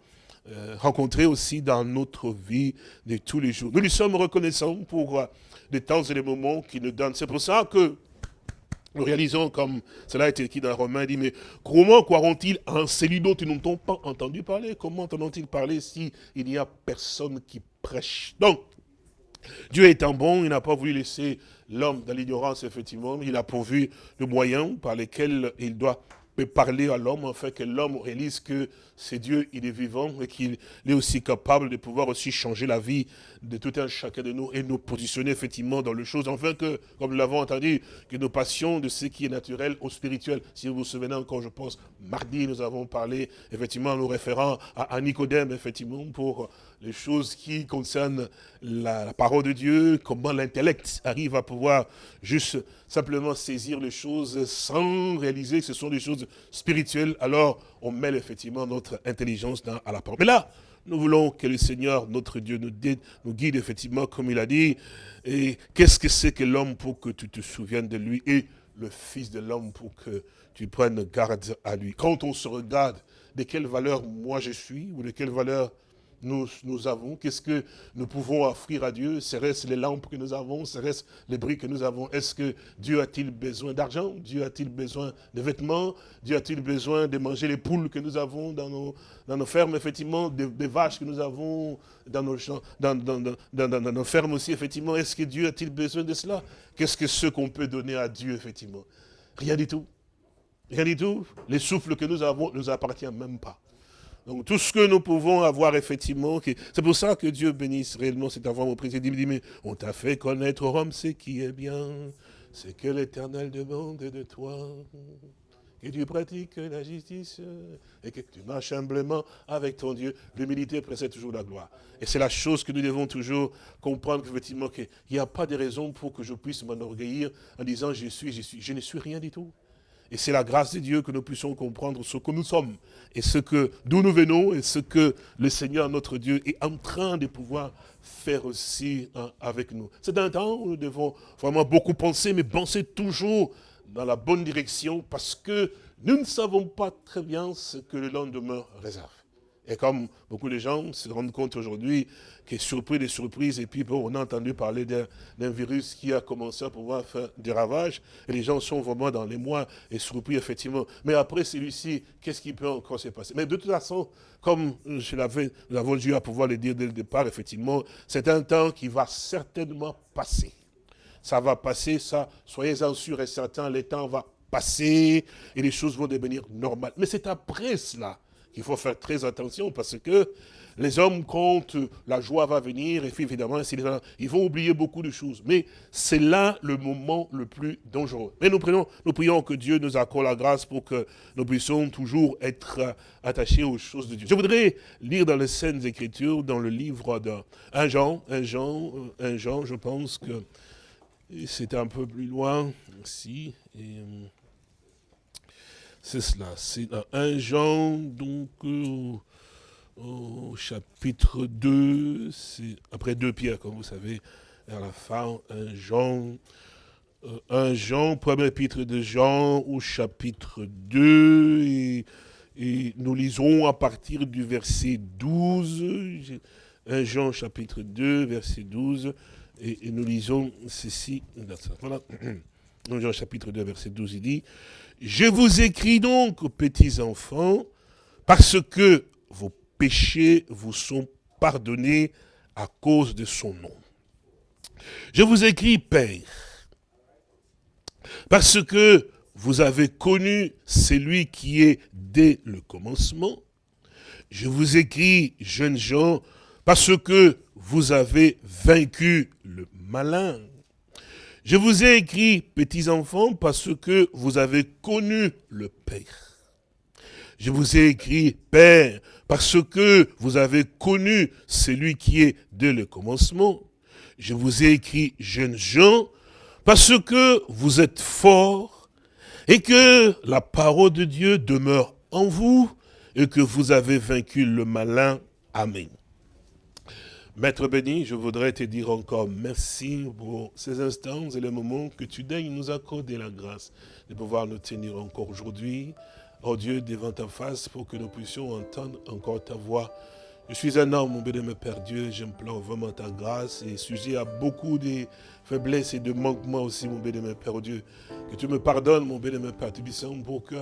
euh, rencontrer aussi dans notre vie de tous les jours. Nous lui sommes reconnaissants pour euh, les temps et les moments qu'il nous donne. C'est pour ça que nous réalisons, comme cela a été écrit dans Romain, dit, mais comment croiront-ils en celui dont ils n'ont pas entendu parler? Comment entendront-ils parler s'il n'y a personne qui prêche? Donc, Dieu étant bon, il n'a pas voulu laisser l'homme dans l'ignorance, effectivement. Il a pourvu le moyen par lesquels il doit parler à l'homme, afin que l'homme réalise que c'est Dieu, il est vivant, et qu'il est aussi capable de pouvoir aussi changer la vie de tout un chacun de nous, et nous positionner effectivement dans les choses, afin que, comme nous l'avons entendu, que nous passions de ce qui est naturel au spirituel. Si vous vous souvenez encore, je pense, mardi, nous avons parlé, effectivement, nous référant à, à Nicodème, effectivement, pour les choses qui concernent la, parole de Dieu, comment l'intellect arrive à pouvoir juste simplement saisir les choses sans réaliser que ce sont des choses spirituelles, alors on mêle effectivement notre intelligence à la parole. Mais là, nous voulons que le Seigneur, notre Dieu, nous guide effectivement, comme il a dit, et qu'est-ce que c'est que l'homme pour que tu te souviennes de lui, et le Fils de l'homme pour que tu prennes garde à lui? Quand on se regarde, de quelle valeur moi je suis, ou de quelle valeur nous, avons, qu'est-ce que nous pouvons offrir à Dieu? Serait-ce les lampes que nous avons? Serait-ce les briques que nous avons? Est-ce que Dieu a-t-il besoin d'argent? Dieu a-t-il besoin de vêtements? Dieu a-t-il besoin de manger les poules que nous avons dans nos, dans nos fermes, effectivement, des, vaches que nous avons dans nos, champs, dans, nos fermes aussi, effectivement? Est-ce que Dieu a-t-il besoin de cela? Qu'est-ce que ce qu'on peut donner à Dieu, effectivement? Rien du tout. Rien du tout. Les souffles que nous avons ne nous appartiennent même pas. Donc tout ce que nous pouvons avoir effectivement, c'est pour ça que Dieu bénisse réellement cet enfant au président. Il dit, mais on t'a fait connaître Rome ce qui est bien, c'est que l'éternel demande de toi, que tu pratiques la justice et que tu marches humblement avec ton Dieu. L'humilité précède toujours la gloire. Et c'est la chose que nous devons toujours comprendre, effectivement, qu'il n'y a pas de raison pour que je puisse m'enorgueillir en disant je suis, je suis. Je ne suis rien du tout. Et c'est la grâce de Dieu que nous puissions comprendre ce que nous sommes et ce que d'où nous venons et ce que le Seigneur notre Dieu est en train de pouvoir faire aussi hein, avec nous. C'est un temps où nous devons vraiment beaucoup penser, mais penser toujours dans la bonne direction parce que nous ne savons pas très bien ce que le lendemain réserve. Et comme beaucoup de gens se rendent compte aujourd'hui qui est surpris des surprises, et puis on a entendu parler d'un virus qui a commencé à pouvoir faire des ravages, et les gens sont vraiment dans les mois et surpris, effectivement. Mais après celui-ci, qu'est-ce qui peut encore se passer? Mais de toute façon, comme je nous avons dû à pouvoir le dire dès le départ, effectivement, c'est un temps qui va certainement passer. Ça va passer, ça, soyez-en sûrs et certains, le temps va passer, et les choses vont devenir normales. Mais c'est après cela qu'il faut faire très attention parce que les hommes, quand la joie va venir, et puis évidemment, ils vont oublier beaucoup de choses. Mais c'est là le moment le plus dangereux. Mais nous, prions, nous prions que Dieu nous accorde la grâce pour que nous puissions toujours être attachés aux choses de Dieu. Je voudrais lire dans les Saintes Écritures, dans le livre d'un Jean, un Jean, un Jean, je pense que c'est un peu plus loin ici. Euh, c'est cela, c'est dans 1 Jean, donc euh, au chapitre 2, c'est après 2 Pierre, comme vous savez, à la fin, 1 Jean, 1 euh, Jean, premier épître de Jean, au chapitre 2, et, nous lisons à partir du verset 12, 1 Jean chapitre 2, verset 12, et, nous lisons ceci, voilà, 1 Jean chapitre 2, verset 12, il dit, je vous écris donc, petits enfants, parce que vos péchés vous sont pardonnés à cause de son nom. Je vous écris, Père, parce que vous avez connu celui qui est dès le commencement. Je vous écris, jeunes gens, parce que vous avez vaincu le malin. Je vous ai écrit, petits enfants, parce que vous avez connu le Père. Je vous ai écrit, Père, parce que vous avez connu celui qui est dès le commencement. Je vous ai écrit, jeunes gens, parce que vous êtes forts et que la parole de Dieu demeure en vous et que vous avez vaincu le malin. Amen. Maître béni, je voudrais te dire encore merci pour ces instants et les moments que tu daignes nous accorder la grâce de pouvoir nous tenir encore aujourd'hui, oh Dieu, devant ta face pour que nous puissions entendre encore ta voix. Je suis un homme, mon béni, Père Dieu, j'implore vraiment ta grâce et sujet à beaucoup de faiblesses et de manquements aussi, mon béni, Père Dieu. Que tu me pardonnes, mon béni, Père Tubissant, pour que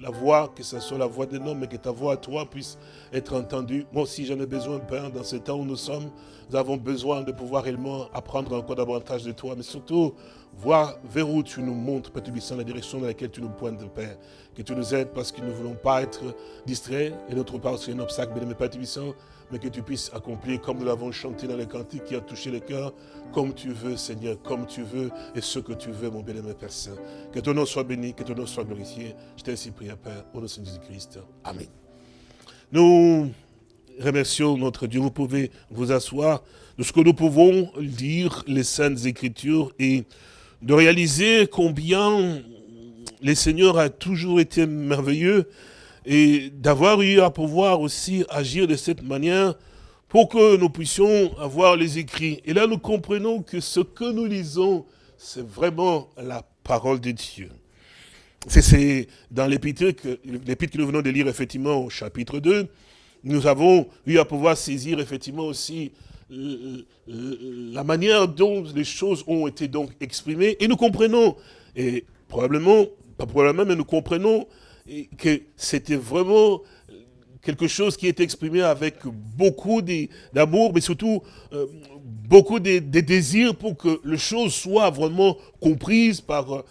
la voix, que ce soit la voix d'un homme, mais que ta voix à toi puisse être entendue. Moi aussi, j'en ai besoin, Père, dans ce temps où nous sommes. Nous avons besoin de pouvoir réellement apprendre encore davantage de toi, mais surtout voir vers où tu nous montres, Père Tubissant, la direction dans laquelle tu nous pointes, Père. Que tu nous aides parce que nous ne voulons pas être distraits, et notre part, c'est un obstacle, mais Père Tubissant, mais que tu puisses accomplir comme nous l'avons chanté dans le cantique qui a touché le cœur, comme tu veux, Seigneur, comme tu veux, et ce que tu veux, mon bien-aimé Père Saint. Que ton nom soit béni, que ton nom soit glorifié. Je t'ai ainsi prié, Père, au nom de Jésus-Christ. Amen. Nous remercions notre Dieu. Vous pouvez vous asseoir. De ce que nous pouvons lire les Saintes Écritures et de réaliser combien le Seigneur a toujours été merveilleux et d'avoir eu à pouvoir aussi agir de cette manière pour que nous puissions avoir les écrits. Et là, nous comprenons que ce que nous lisons, c'est vraiment la parole de Dieu. C'est dans l'épître que, nous venons de lire effectivement au chapitre 2, nous avons eu à pouvoir saisir effectivement aussi euh, euh, la manière dont les choses ont été donc exprimées. Et nous comprenons, et probablement, pas probablement, mais nous comprenons que c'était vraiment quelque chose qui est exprimé avec beaucoup d'amour, mais surtout euh, beaucoup de, désirs pour que les choses soient vraiment comprises par,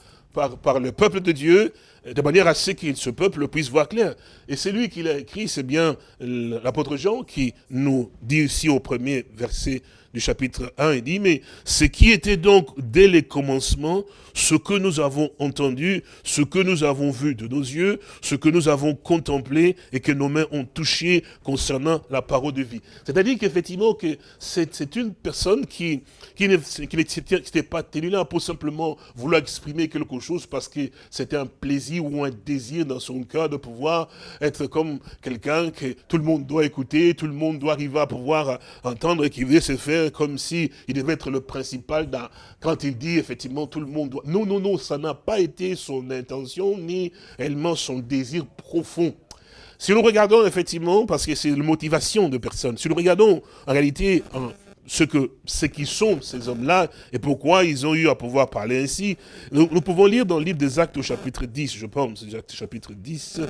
le peuple de Dieu, de manière à ce que ce peuple puisse voir clair. Et c'est lui qui l'a écrit, c'est bien l'apôtre Jean qui nous dit ici au premier verset du chapitre 1, il dit, mais ce qui était donc dès les commencements, ce que nous avons entendu, ce que nous avons vu de nos yeux, ce que nous avons contemplé et que nos mains ont touché concernant la parole de vie. C'est-à-dire qu'effectivement, que c'est une personne qui, qui n'était pas tenu là pour simplement vouloir exprimer quelque chose parce que c'était un plaisir ou un désir dans son cœur de pouvoir être comme quelqu'un que tout le monde doit écouter, tout le monde doit arriver à pouvoir entendre et qui veut se faire comme si il devait être le principal quand il dit effectivement tout le monde doit... Non, non, non, ça n'a pas été son intention ni réellement son désir profond. Si nous regardons effectivement, parce que c'est la motivation de personnes, si nous regardons en réalité ce que qui sont ces hommes-là et pourquoi ils ont eu à pouvoir parler ainsi. Nous, pouvons lire dans le livre des Actes au chapitre 10, je pense, chapitre 10,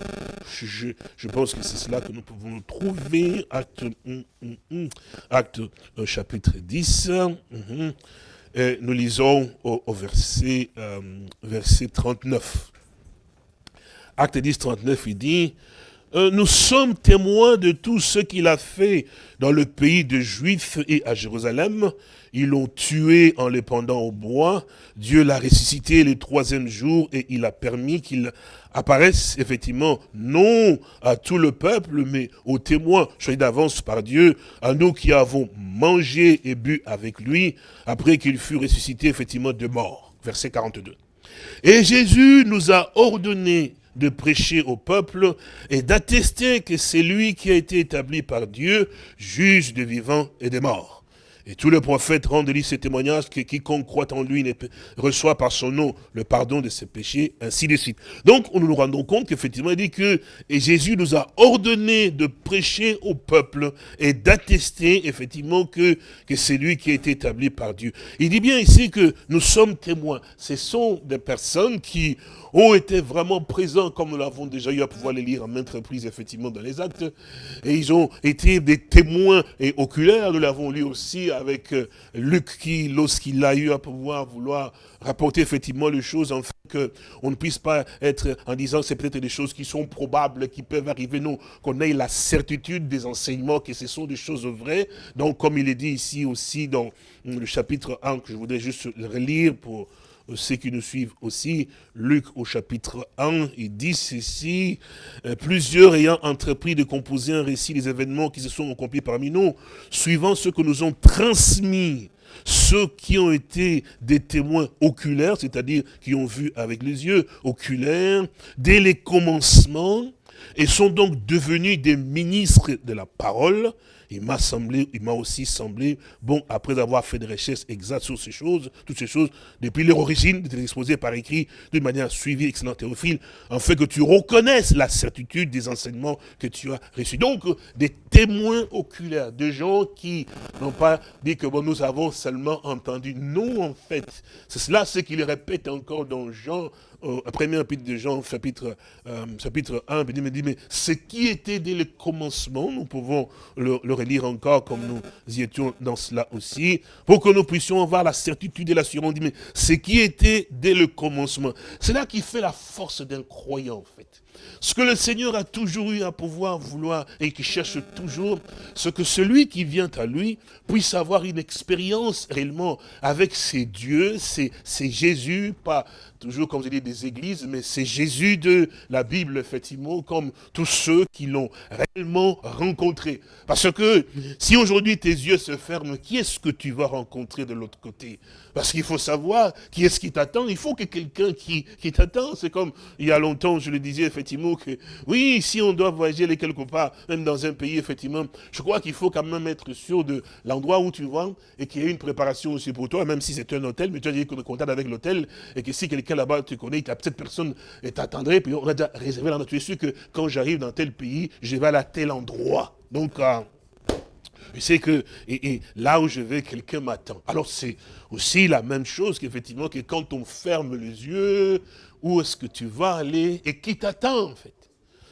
je, pense que c'est cela que nous pouvons trouver, Acte, hum, hum, hum, acte euh, chapitre 10, et nous lisons au, verset, euh, verset 39. Acte 10, 39, il dit, nous sommes témoins de tout ce qu'il a fait dans le pays de Juifs et à Jérusalem. Ils l'ont tué en les pendant au bois. Dieu l'a ressuscité le troisième jour et il a permis qu'il apparaisse effectivement non à tout le peuple, mais aux témoins choisis d'avance par Dieu, à nous qui avons mangé et bu avec lui, après qu'il fut ressuscité effectivement de mort. Verset 42. Et Jésus nous a ordonné de prêcher au peuple et d'attester que c'est lui qui a été établi par Dieu, juge des vivants et des morts. Et tous les prophètes rendent-lui ce témoignage que quiconque croit en lui reçoit par son nom le pardon de ses péchés, ainsi de suite. Donc, nous nous rendons compte qu'effectivement, il dit que et Jésus nous a ordonné de prêcher au peuple et d'attester effectivement que, que c'est lui qui a été établi par Dieu. Il dit bien ici que nous sommes témoins. Ce sont des personnes qui ont été vraiment présents, comme nous l'avons déjà eu à pouvoir les lire en maintes reprises, effectivement, dans les actes. Et ils ont été des témoins et oculaires. Nous l'avons lu aussi avec euh, Luc, qui, lorsqu'il a eu à pouvoir vouloir rapporter effectivement les choses, en fait, qu'on ne puisse pas être en disant que c'est peut-être des choses qui sont probables, qui peuvent arriver, non, qu'on ait la certitude des enseignements, que ce sont des choses vraies. Donc, comme il est dit ici aussi dans le chapitre 1, que je voudrais juste relire pour ceux qui nous suivent aussi, Luc au chapitre 1, il dit ceci, euh, plusieurs ayant entrepris de composer un récit des événements qui se sont accomplis parmi nous, suivant ce que nous ont transmis ceux qui ont été des témoins oculaires, c'est-à-dire qui ont vu avec les yeux oculaires, dès les commencements, et sont donc devenus des ministres de la parole, il m'a semblé, il m'a aussi semblé, bon, après avoir fait des recherches exactes sur ces choses, toutes ces choses, depuis leur origine, de t'exposer par écrit d'une manière suivie, excellent théophile, en fait que tu reconnaisses la certitude des enseignements que tu as reçus. Donc, des témoins oculaires, des gens qui n'ont pas dit que bon, nous avons seulement entendu. Non, en fait, c'est cela ce qu'il répète encore dans Jean au premier chapitre de Jean, chapitre, euh, chapitre 1, il dit, mais ce qui était dès le commencement, nous pouvons le, le, relire encore comme nous y étions dans cela aussi, pour que nous puissions avoir la certitude et l'assurance. Mais ce qui était dès le commencement, c'est là qui fait la force d'un croyant en fait. Ce que le Seigneur a toujours eu à pouvoir vouloir et qui cherche toujours, ce que celui qui vient à lui puisse avoir une expérience réellement avec ses dieux, c'est Jésus, pas toujours comme je dis des églises, mais c'est Jésus de la Bible, effectivement, comme tous ceux qui l'ont réellement rencontré. Parce que si aujourd'hui tes yeux se ferment, qui est-ce que tu vas rencontrer de l'autre côté? Parce qu'il faut savoir qui est-ce qui t'attend. Il faut que quelqu'un qui, t'attend, c'est comme il y a longtemps, je le disais effectivement, que oui, si on doit voyager quelque part, même dans un pays, effectivement, je crois qu'il faut quand même être sûr de l'endroit où tu vas et qu'il y ait une préparation aussi pour toi, même si c'est un hôtel, mais tu as dit qu'on contact avec l'hôtel et que si quelqu'un là-bas, tu connais, cette personne t'attendrait, puis on a déjà réservé là Tu es sûr que quand j'arrive dans tel pays, je vais à tel endroit. Donc, euh, je sais que et, là où je vais, quelqu'un m'attend. Alors c'est aussi la même chose qu'effectivement que quand on ferme les yeux, où est-ce que tu vas aller et qui t'attend en fait?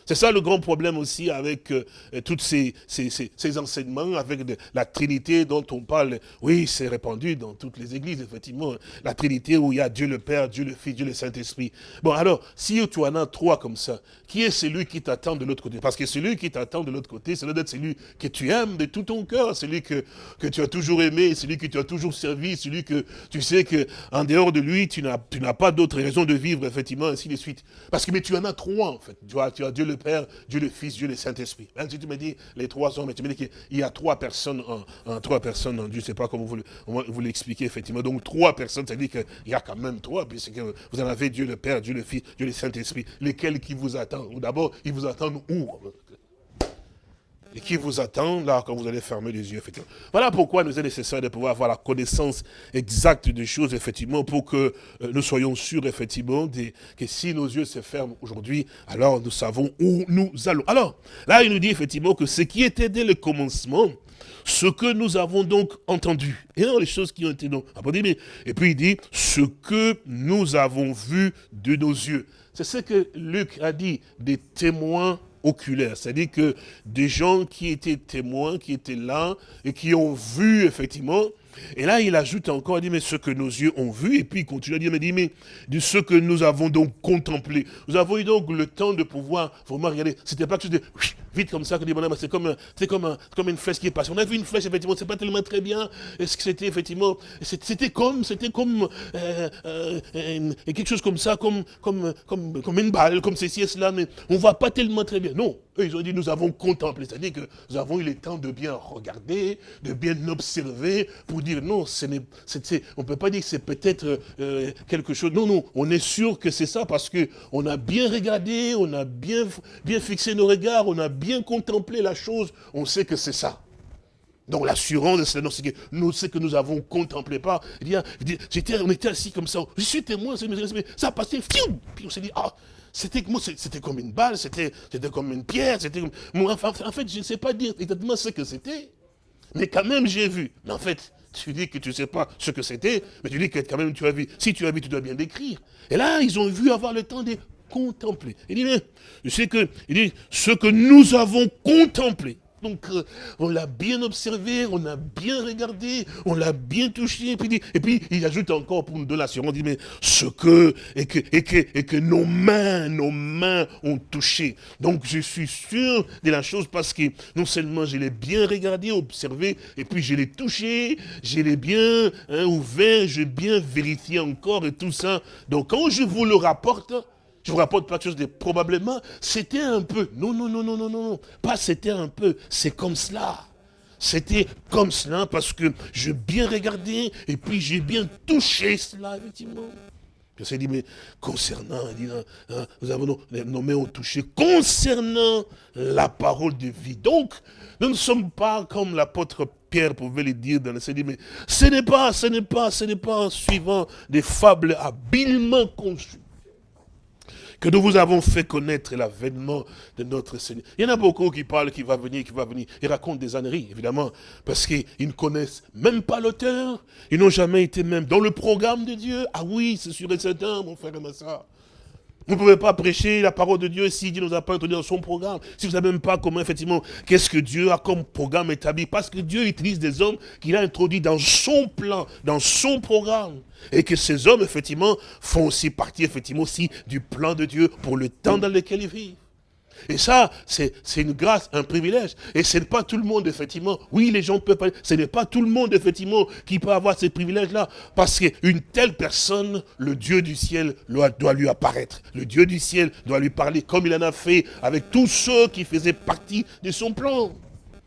C'est ça le grand problème aussi avec euh, tous ces, ces, enseignements, avec la Trinité dont on parle. Oui, c'est répandu dans toutes les églises, effectivement. La Trinité où il y a Dieu le Père, Dieu le Fils, Dieu le Saint-Esprit. Bon, alors, si tu en as trois comme ça, qui est celui qui t'attend de l'autre côté? Parce que celui qui t'attend de l'autre côté, c'est d'être celui que tu aimes de tout ton cœur, celui que, que tu as toujours aimé, celui que tu as toujours servi, celui que tu sais que en dehors de lui, tu n'as pas d'autre raison de vivre, effectivement, ainsi de suite. Parce que mais tu en as trois, en fait. Tu as, tu as Dieu le Père, Dieu le Fils, Dieu le Saint-Esprit. Si tu me dis les trois hommes, tu me dis qu'il y a trois personnes en, trois personnes en Dieu, je ne sais pas comment vous, vous l'expliquez effectivement. Donc trois personnes, ça veut dire qu'il y a quand même trois, puisque vous en avez Dieu le Père, Dieu le Fils, Dieu le Saint-Esprit. Lesquels qui vous attendent D'abord, ils vous attendent où? Et qui vous attend là quand vous allez fermer les yeux, effectivement. Voilà pourquoi nous est nécessaire de pouvoir avoir la connaissance exacte des choses, effectivement, pour que euh, nous soyons sûrs, effectivement, que si nos yeux se ferment aujourd'hui, alors nous savons où nous allons. Alors, là, il nous dit effectivement que ce qui était dès le commencement, ce que nous avons donc entendu, et non les choses qui ont été donc apportées, et puis il dit, ce que nous avons vu de nos yeux. C'est ce que Luc a dit, des témoins C'est-à-dire que des gens qui étaient témoins, qui étaient là, et qui ont vu, effectivement, et là, il ajoute encore, il dit, mais ce que nos yeux ont vu, et puis il continue à dire, mais, dit, mais de ce que nous avons donc contemplé. Nous avons eu donc le temps de pouvoir vraiment regarder. C'était pas quelque chose de vite comme ça, que c'est comme, comme, comme une flèche qui est passée. On a vu une flèche, effectivement, c'est pas tellement très bien. Est-ce que c'était effectivement, c'était comme, c'était comme euh, euh, quelque chose comme ça, comme, comme, comme, comme une balle, comme ceci et cela, mais on voit pas tellement très bien. Non, eux, ils ont dit, nous avons contemplé, c'est-à-dire que nous avons eu le temps de bien regarder, de bien observer, pour dire non, ce on ne peut pas dire que c'est peut-être euh, quelque chose. Non, non, on est sûr que c'est ça parce qu'on a bien regardé, on a bien, bien fixé nos regards, on a bien contemplé la chose, on sait que c'est ça. Donc l'assurance, c'est que nous, ce que nous avons contemplé pas. J'étais, on était assis comme ça, je suis témoin, ça a passé, puis on s'est dit, ah, c'était comme une balle, c'était comme une pierre, c'était en fait, je ne sais pas dire exactement ce que c'était, mais quand même j'ai vu. Mais en fait, tu dis que tu ne sais pas ce que c'était, mais tu dis que quand même tu as vu. Si tu as vu, tu dois bien décrire. Et là, ils ont vu avoir le temps de contempler. Il dit, mais, sais que, il dit, ce que nous avons contemplé. Donc, euh, on l'a bien observé, on a bien regardé, on l'a bien touché. Et puis, il ajoute encore pour nous donner l'assurance, dit, mais ce que et, que, et, que, et que nos mains, nos mains ont touché. Donc, je suis sûr de la chose parce que non seulement je l'ai bien regardé, observé, et puis je l'ai touché, je l'ai bien hein, ouvert, j'ai bien vérifié encore et tout ça. Donc, quand je vous le rapporte, je vous rapporte pas de chose de probablement, c'était un peu. Non, non, non, non, non, non, pas c'était un peu, c'est comme cela. C'était comme cela parce que j'ai bien regardé et puis j'ai bien touché cela, effectivement. Je s'est dit, mais concernant, hein, hein, nous avons mains ont touché, concernant la parole de vie. Donc, nous ne sommes pas comme l'apôtre Pierre pouvait le dire dans le dit, mais ce n'est pas, ce n'est pas, ce n'est pas en suivant des fables habilement conçues que nous vous avons fait connaître l'avènement de notre Seigneur. Il y en a beaucoup qui parlent qu'il va venir, qui va venir. Ils racontent des âneries, évidemment, parce qu'ils ne connaissent même pas l'auteur. Ils n'ont jamais été même dans le programme de Dieu. Ah oui, c'est sûr et certain, mon frère et ma soeur. Vous ne pouvez pas prêcher la parole de Dieu si Dieu ne nous a pas introduit dans son programme. Si vous ne savez même pas comment, effectivement, qu'est-ce que Dieu a comme programme établi. Parce que Dieu utilise des hommes qu'il a introduits dans son plan, dans son programme. Et que ces hommes, effectivement, font aussi partie, effectivement, aussi du plan de Dieu pour le temps dans lequel ils vivent. Et ça, c'est une grâce, un privilège. Et ce n'est pas tout le monde, effectivement. Oui, les gens peuvent pas. Ce n'est pas tout le monde, effectivement, qui peut avoir ces privilèges-là. Parce qu'une telle personne, le Dieu du ciel doit lui apparaître. Le Dieu du ciel doit lui parler comme il en a fait avec tous ceux qui faisaient partie de son plan.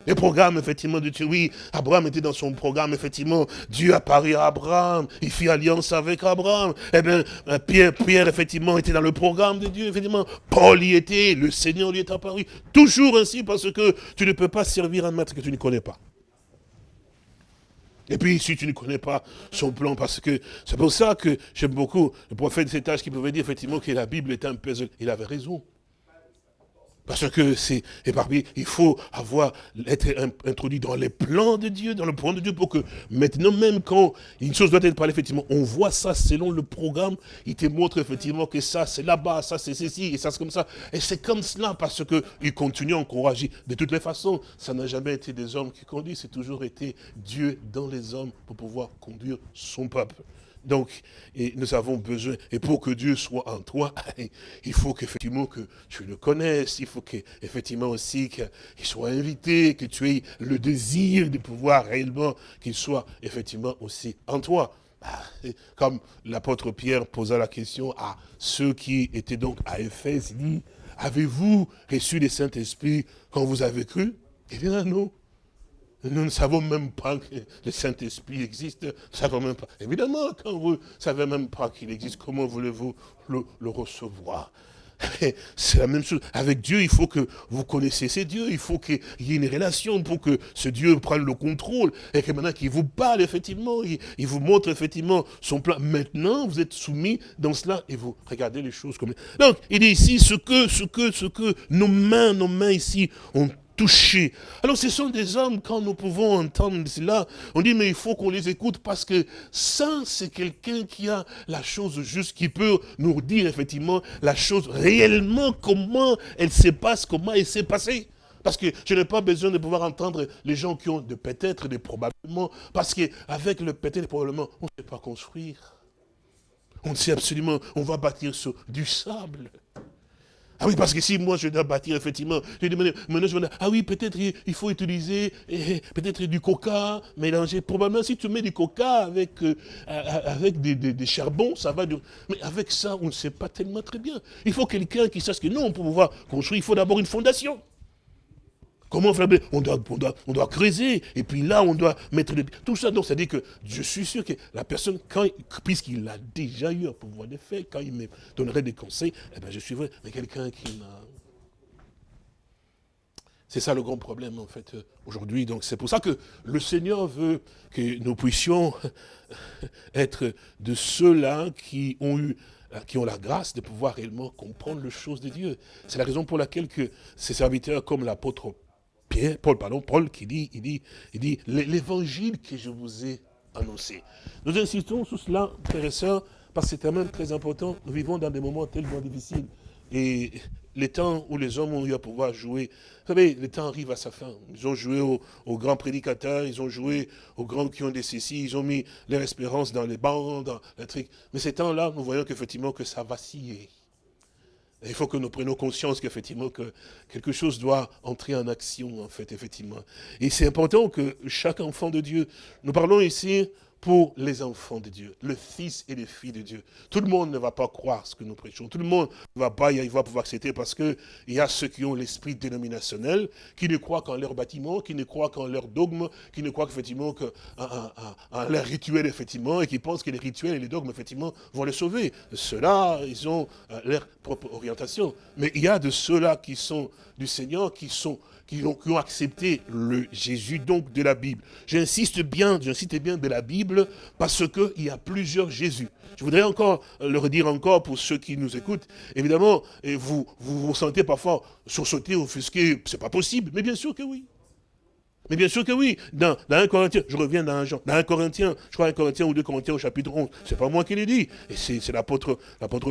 Les programmes, effectivement, de Dieu, oui, Abraham était dans son programme, effectivement, Dieu apparut à Abraham, il fit alliance avec Abraham. Eh bien, euh, Pierre, Pierre, effectivement, était dans le programme de Dieu, effectivement. Paul y était, le Seigneur lui est apparu. Toujours ainsi, parce que tu ne peux pas servir un maître que tu ne connais pas. Et puis, si tu ne connais pas son plan, parce que c'est pour ça que j'aime beaucoup le prophète de cet âge qui pouvait dire, effectivement, que la Bible est un puzzle. Il avait raison. Parce que c'est éparpillé. Il faut avoir, être introduit dans les plans de Dieu, dans le plan de Dieu, pour que maintenant même quand une chose doit être parlée, effectivement, on voit ça selon le programme, il te montre effectivement que ça c'est là-bas, ça c'est ceci, et ça c'est comme ça. Et c'est comme cela parce qu'il continue à encourager. De toutes les façons, ça n'a jamais été des hommes qui conduisent, c'est toujours été Dieu dans les hommes pour pouvoir conduire son peuple. Donc, nous avons besoin, et pour que Dieu soit en toi, il faut qu'effectivement que tu le connaisses, il faut qu'effectivement aussi qu'il soit invité, que tu aies le désir de pouvoir réellement qu'il soit effectivement aussi en toi. Ah, comme l'apôtre Pierre posa la question à ceux qui étaient donc à Éphèse, il dit, avez-vous reçu le Saint-Esprit quand vous avez cru? Eh bien non, nous ne savons même pas que le Saint-Esprit existe. Nous savons même pas. Évidemment, quand vous ne savez même pas qu'il existe, comment voulez-vous le, recevoir? C'est la même chose. Avec Dieu, il faut que vous connaissiez ce Dieu. Il faut qu'il y ait une relation pour que ce Dieu prenne le contrôle. Et que maintenant qu'il vous parle, effectivement, il, il, vous montre effectivement son plan. Maintenant, vous êtes soumis dans cela et vous regardez les choses comme... Donc, il dit ici, ce que, ce que, ce que nos mains, nos mains ici ont touché. Alors ce sont des hommes, quand nous pouvons entendre cela, on dit mais il faut qu'on les écoute parce que ça c'est quelqu'un qui a la chose juste, qui peut nous dire effectivement la chose réellement, comment elle se passe, comment elle s'est passée. Parce que je n'ai pas besoin de pouvoir entendre les gens qui ont de peut-être, des probablement, parce qu'avec le peut-être, probablement, on ne sait pas construire. On sait absolument, on va bâtir sur du sable. Ah oui, parce que si moi je dois bâtir, effectivement, je demande, maintenant je me ah oui, peut-être il faut utiliser eh, peut-être du coca, mélanger. Probablement, si tu mets du coca avec, euh, avec des, des, charbons, ça va. Mais avec ça, on ne sait pas tellement très bien. Il faut quelqu'un qui sache que non, pour pouvoir construire, il faut d'abord une fondation. Comment faire on doit, on, doit, on doit creuser, et puis là, on doit mettre Tout ça, donc, ça dit que je suis sûr que la personne, puisqu'il a déjà eu un pouvoir de quand il me donnerait des conseils, eh ben, je suivrai. Mais quelqu'un qui n'a... C'est ça le grand problème, en fait, aujourd'hui. Donc, c'est pour ça que le Seigneur veut que nous puissions être de ceux-là qui ont eu qui ont la grâce de pouvoir réellement comprendre les choses de Dieu. C'est la raison pour laquelle que ces serviteurs comme l'apôtre Paul, pardon, Paul qui dit, il dit, il dit, l'évangile que je vous ai annoncé. Nous insistons sur cela, frères et sœurs, parce que c'est quand même très important. Nous vivons dans des moments tellement difficiles. Et les temps où les hommes ont eu à pouvoir jouer, vous savez, le temps arrive à sa fin. Ils ont joué aux, grands prédicateurs, ils ont joué aux grands qui ont des cécis, ils ont mis leur espérance dans les bancs, dans les trucs. Mais ces temps-là, nous voyons qu'effectivement que ça vacillé. Il faut que nous prenions conscience qu'effectivement que quelque chose doit entrer en action, en fait, effectivement. Et c'est important que chaque enfant de Dieu, nous parlons ici pour les enfants de Dieu, le fils et les filles de Dieu. Tout le monde ne va pas croire ce que nous prêchons. Tout le monde ne va pas il va pouvoir accepter parce qu'il y a ceux qui ont l'esprit dénominationnel, qui ne croient qu'en leur bâtiment, qui ne croient qu'en leur dogme, qui ne croient effectivement qu'en leur rituel, effectivement, et qui pensent que les rituels et les dogmes, effectivement, vont les sauver. Ceux-là, ils ont euh, leur propre orientation. Mais il y a de ceux-là qui sont du Seigneur, qui sont qui ont, accepté le Jésus donc de la Bible. J'insiste bien, j'insiste bien de la Bible parce qu'il y a plusieurs Jésus. Je voudrais encore le redire encore pour ceux qui nous écoutent. Évidemment, vous vous, sentez parfois sursauter, offusqué, c'est pas possible, mais bien sûr que oui. Mais bien sûr que oui, dans, dans 1 Corinthien, je reviens dans un Jean, dans 1 Corinthien, je crois 1 Corinthien ou 2 Corinthiens au chapitre 11, c'est pas moi qui l'ai dit, c'est l'apôtre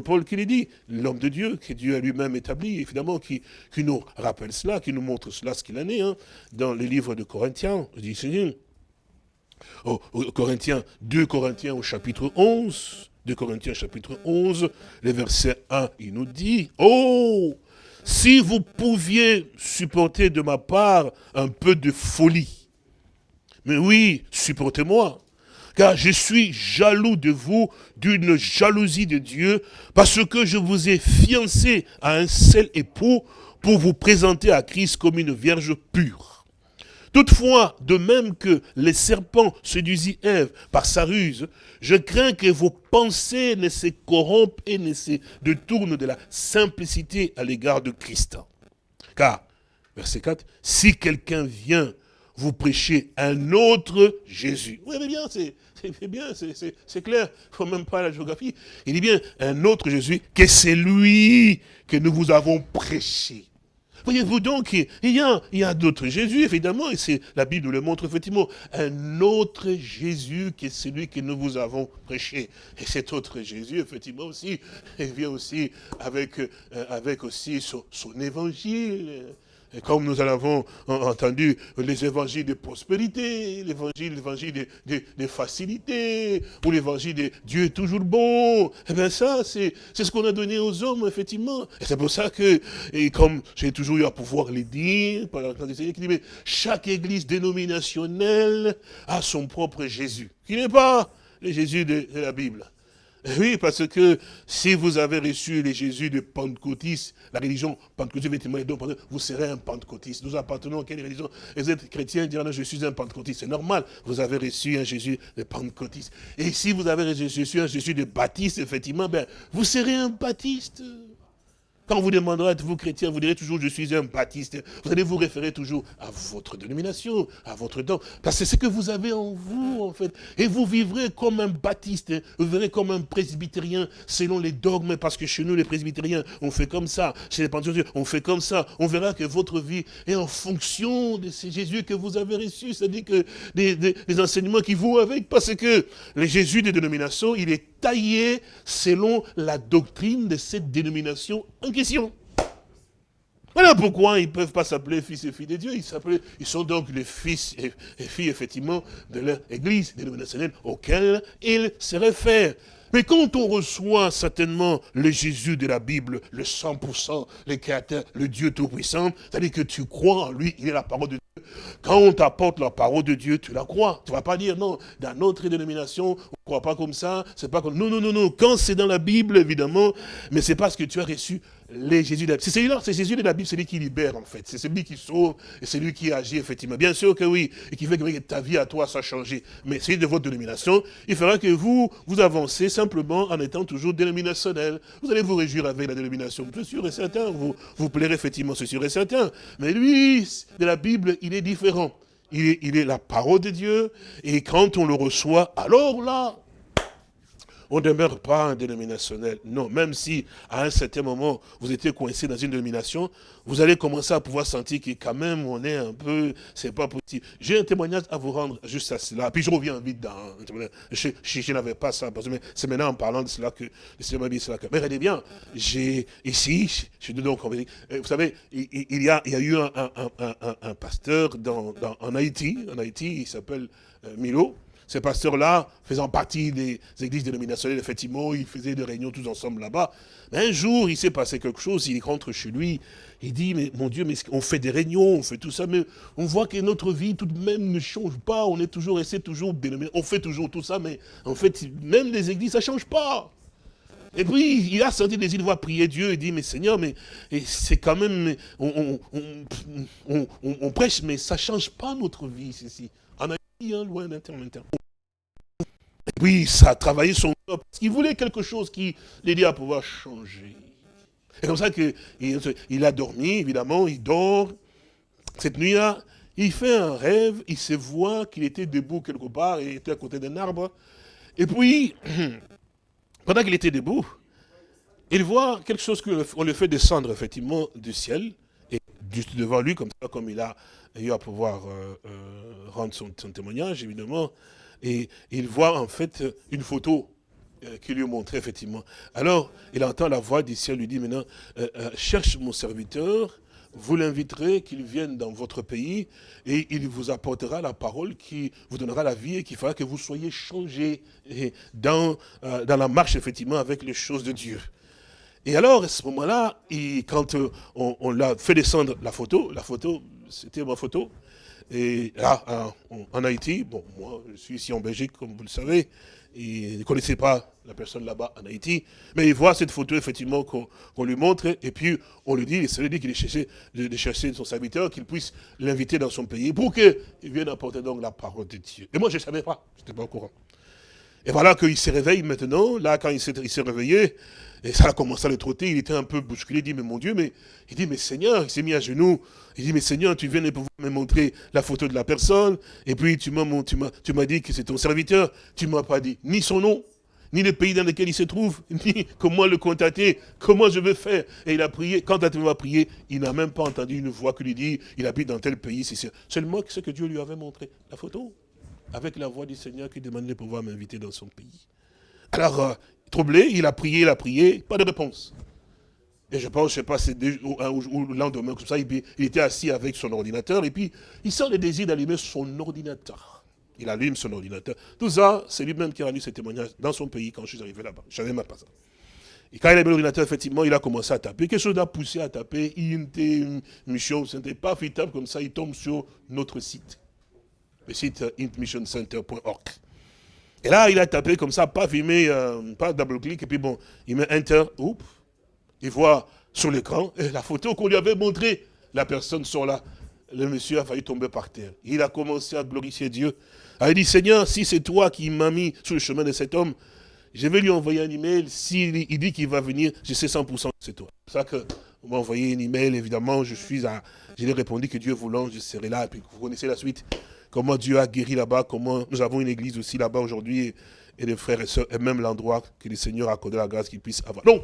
Paul qui l'a dit, l'homme de Dieu, que Dieu a lui-même établi, évidemment, qui, nous rappelle cela, qui nous montre cela, ce qu'il en est, hein, dans les livres de Corinthiens, je dis, c'est au, Corinthiens, 2 Corinthiens au chapitre 11, 2 Corinthiens chapitre 11, le verset 1, il nous dit, oh, si vous pouviez supporter de ma part un peu de folie. Mais oui, supportez-moi. Car je suis jaloux de vous d'une jalousie de Dieu, parce que je vous ai fiancé à un seul époux pour vous présenter à Christ comme une vierge pure. Toutefois, de même que les serpents séduisit Ève par sa ruse, je crains que vos pensées ne se corrompent et ne se détournent de la simplicité à l'égard de Christ. Car, verset 4, si quelqu'un vient vous prêcher un autre Jésus. Oui, mais bien, c'est bien, c'est clair, il ne faut même pas la géographie. Il dit bien un autre Jésus que c'est lui que nous vous avons prêché. Voyez-vous donc, il y a, d'autres Jésus, évidemment, et c'est la Bible le montre effectivement, un autre Jésus qui est celui que nous vous avons prêché. Et cet autre Jésus, effectivement aussi, il vient aussi avec, euh, aussi son évangile. Et comme nous en avons entendu les évangiles de prospérité, l'évangile, l'évangile de, facilité, ou l'évangile de Dieu est toujours bon, eh bien ça, c'est ce qu'on a donné aux hommes, effectivement. Et c'est pour ça que, et comme j'ai toujours eu à pouvoir le dire, par la qui mais chaque église dénominationnelle a son propre Jésus, qui n'est pas le Jésus de la Bible. Oui, parce que si vous avez reçu les Jésus de Pentecôtiste, la religion pentecôtiste, vous serez un pentecôtiste. Nous appartenons à quelle religion? Vous êtes chrétien, direz, non, je suis un pentecôtiste. C'est normal, vous avez reçu un Jésus de pentecôtiste. Et si vous avez reçu un Jésus de baptiste, effectivement, ben, vous serez un baptiste. Quand vous demandera, êtes-vous chrétien, vous direz toujours, je suis un baptiste. Vous allez vous référer toujours à votre dénomination, à votre don. Parce que c'est ce que vous avez en vous, en fait. Et vous vivrez comme un baptiste, vous verrez comme un presbytérien, selon les dogmes, parce que chez nous, les presbytériens, on fait comme ça. Chez les pentecôtistes, on fait comme ça. On verra que votre vie est en fonction de ces Jésus que vous avez reçus. C'est-à-dire que des, enseignements qui vont avec, parce que le Jésus des dénominations, il est taillé selon la doctrine de cette dénomination en Voilà pourquoi ils ne peuvent pas s'appeler fils et filles de Dieu. Ils, ils sont donc les fils et, filles, effectivement, de leur église dénominationnelle auquel ils se réfèrent. Mais quand on reçoit certainement le Jésus de la Bible, le 100%, le créateur, le Dieu Tout-Puissant, c'est-à-dire que tu crois en lui, il est la parole de Dieu. Quand on t'apporte la parole de Dieu, tu la crois. Tu ne vas pas dire, non, dans notre dénomination, on ne croit pas comme ça, c'est pas comme... Non, non, non, non. Quand c'est dans la Bible, évidemment, mais c'est parce que tu as reçu les Jésus de la Bible. C'est celui-là, c'est Jésus de la Bible, c'est lui qui libère en fait. C'est celui qui sauve et c'est lui qui agit effectivement. Bien sûr que oui, et qui fait que ta vie à toi, ça a changé. Mais c'est de votre dénomination, il fera que vous, vous avancez simplement en étant toujours dénominationnel. Vous allez vous réjouir avec la dénomination, c'est sûr et certain. Vous, vous plairez effectivement, c'est sûr et certain. Mais lui, de la Bible, il est différent. Il est, il est la parole de Dieu, et quand on le reçoit, alors là, on ne demeure pas un dénominationnel. Non, même si à un certain moment, vous étiez coincé dans une dénomination, vous allez commencer à pouvoir sentir que quand même, on est un peu, c'est pas possible. J'ai un témoignage à vous rendre juste à cela. Puis je reviens vite dans, je, je, n'avais pas ça, que c'est maintenant en parlant de cela que le Seigneur m'a dit cela. Mais regardez bien, j'ai, ici, je suis donc, euh, vous savez, il, y, a, eu un, pasteur en Haïti, en Haïti, il s'appelle euh, Milo, ces pasteurs-là, faisant partie des églises dénominationnelles, effectivement, ils faisaient des réunions tous ensemble là-bas. Un jour, il s'est passé quelque chose, il rentre chez lui, il dit, mais mon Dieu, mais on fait des réunions, on fait tout ça, mais on voit que notre vie tout de même ne change pas, on est toujours resté toujours on fait toujours tout ça, mais en fait, même les églises, ça ne change pas. Et puis, il a senti des voix prier Dieu, il dit, mais Seigneur, mais c'est quand même, on, prêche, mais ça ne change pas notre vie, ceci. Loin d'intermédiaire. Oui, ça a travaillé son corps, parce qu'il voulait quelque chose qui l'aidait à pouvoir changer. C'est comme ça qu'il il a dormi, évidemment, il dort. Cette nuit-là, il fait un rêve, il se voit qu'il était debout quelque part, il était à côté d'un arbre. Et puis, pendant qu'il était debout, il voit quelque chose qu'on le fait descendre, effectivement, du ciel. Juste devant lui, comme ça, comme il a eu à pouvoir rendre son, témoignage, évidemment. Et il voit en fait une photo qui lui montrait effectivement. Alors, il entend la voix du ciel lui dit maintenant, cherche mon serviteur vous l'inviterez qu'il vienne dans votre pays et il vous apportera la parole qui vous donnera la vie et qui fera que vous soyez changés euh, dans la marche, effectivement, avec les choses de Dieu. Et alors, à ce moment-là, quand euh, on, l'a fait descendre la photo, la photo, c'était ma photo, et là, en Haïti, bon, moi, je suis ici en Belgique, comme vous le savez, il ne connaissait pas la personne là-bas en Haïti, mais il voit cette photo effectivement qu'on lui montre, et puis on lui dit, il dit qu'il est cherché de, chercher son serviteur, qu'il puisse l'inviter dans son pays, pour qu'il vienne apporter donc la parole de Dieu. Et moi je ne savais pas, je n'étais pas au courant. Et voilà qu'il se réveille maintenant, là quand il s'est réveillé, et ça a commencé à le trotter, il était un peu bousculé, il dit, mais mon Dieu, mais il dit, mais Seigneur, il s'est mis à genoux, il dit, mais Seigneur, tu viens de pouvoir me montrer la photo de la personne, et puis tu m'as dit que c'est ton serviteur, tu ne m'as pas dit ni son nom, ni le pays dans lequel il se trouve, ni comment le contacter, comment je vais faire. Et il a prié, quand il a prié, il n'a même pas entendu une voix qui lui dit, il habite dans tel pays, c'est seulement ce que Dieu lui avait montré, la photo, avec la voix du Seigneur qui demandait de pouvoir m'inviter dans son pays. Alors, euh, troublé, il a prié, il a prié, pas de réponse. Et je pense, je sais pas, c'est le lendemain, comme ça, il, était assis avec son ordinateur, et puis il sent le désir d'allumer son ordinateur. Il allume son ordinateur. Tout ça, c'est lui-même qui a rendu ce témoignage dans son pays quand je suis arrivé là-bas. Je savais même pas ça. Et quand il a mis l'ordinateur, effectivement, il a commencé à taper. Quelque chose a poussé à taper. Il était mission, ce n'était pas fitable comme ça. Il tombe sur notre site. Le site intmissioncenter.org. Et là, il a tapé comme ça, pas filmé, euh, pas double-clic, et puis bon, il met Enter, oups, il voit sur l'écran la photo qu'on lui avait montrée. La personne sort là. Le monsieur a failli tomber par terre. Il a commencé à glorifier Dieu. Il a dit, Seigneur, si c'est toi qui m'as mis sur le chemin de cet homme, je vais lui envoyer un email. S'il il dit qu'il va venir, je sais 100% que c'est toi. C'est ça que m'a envoyé un email, évidemment, je suis à... Je lui ai répondu que Dieu voulant, je serai là, et puis vous connaissez la suite comment Dieu a guéri là-bas, comment nous avons une église aussi là-bas aujourd'hui, et des frères et sœurs, et même l'endroit que le Seigneur a accordé la grâce qu'il puisse avoir. Donc,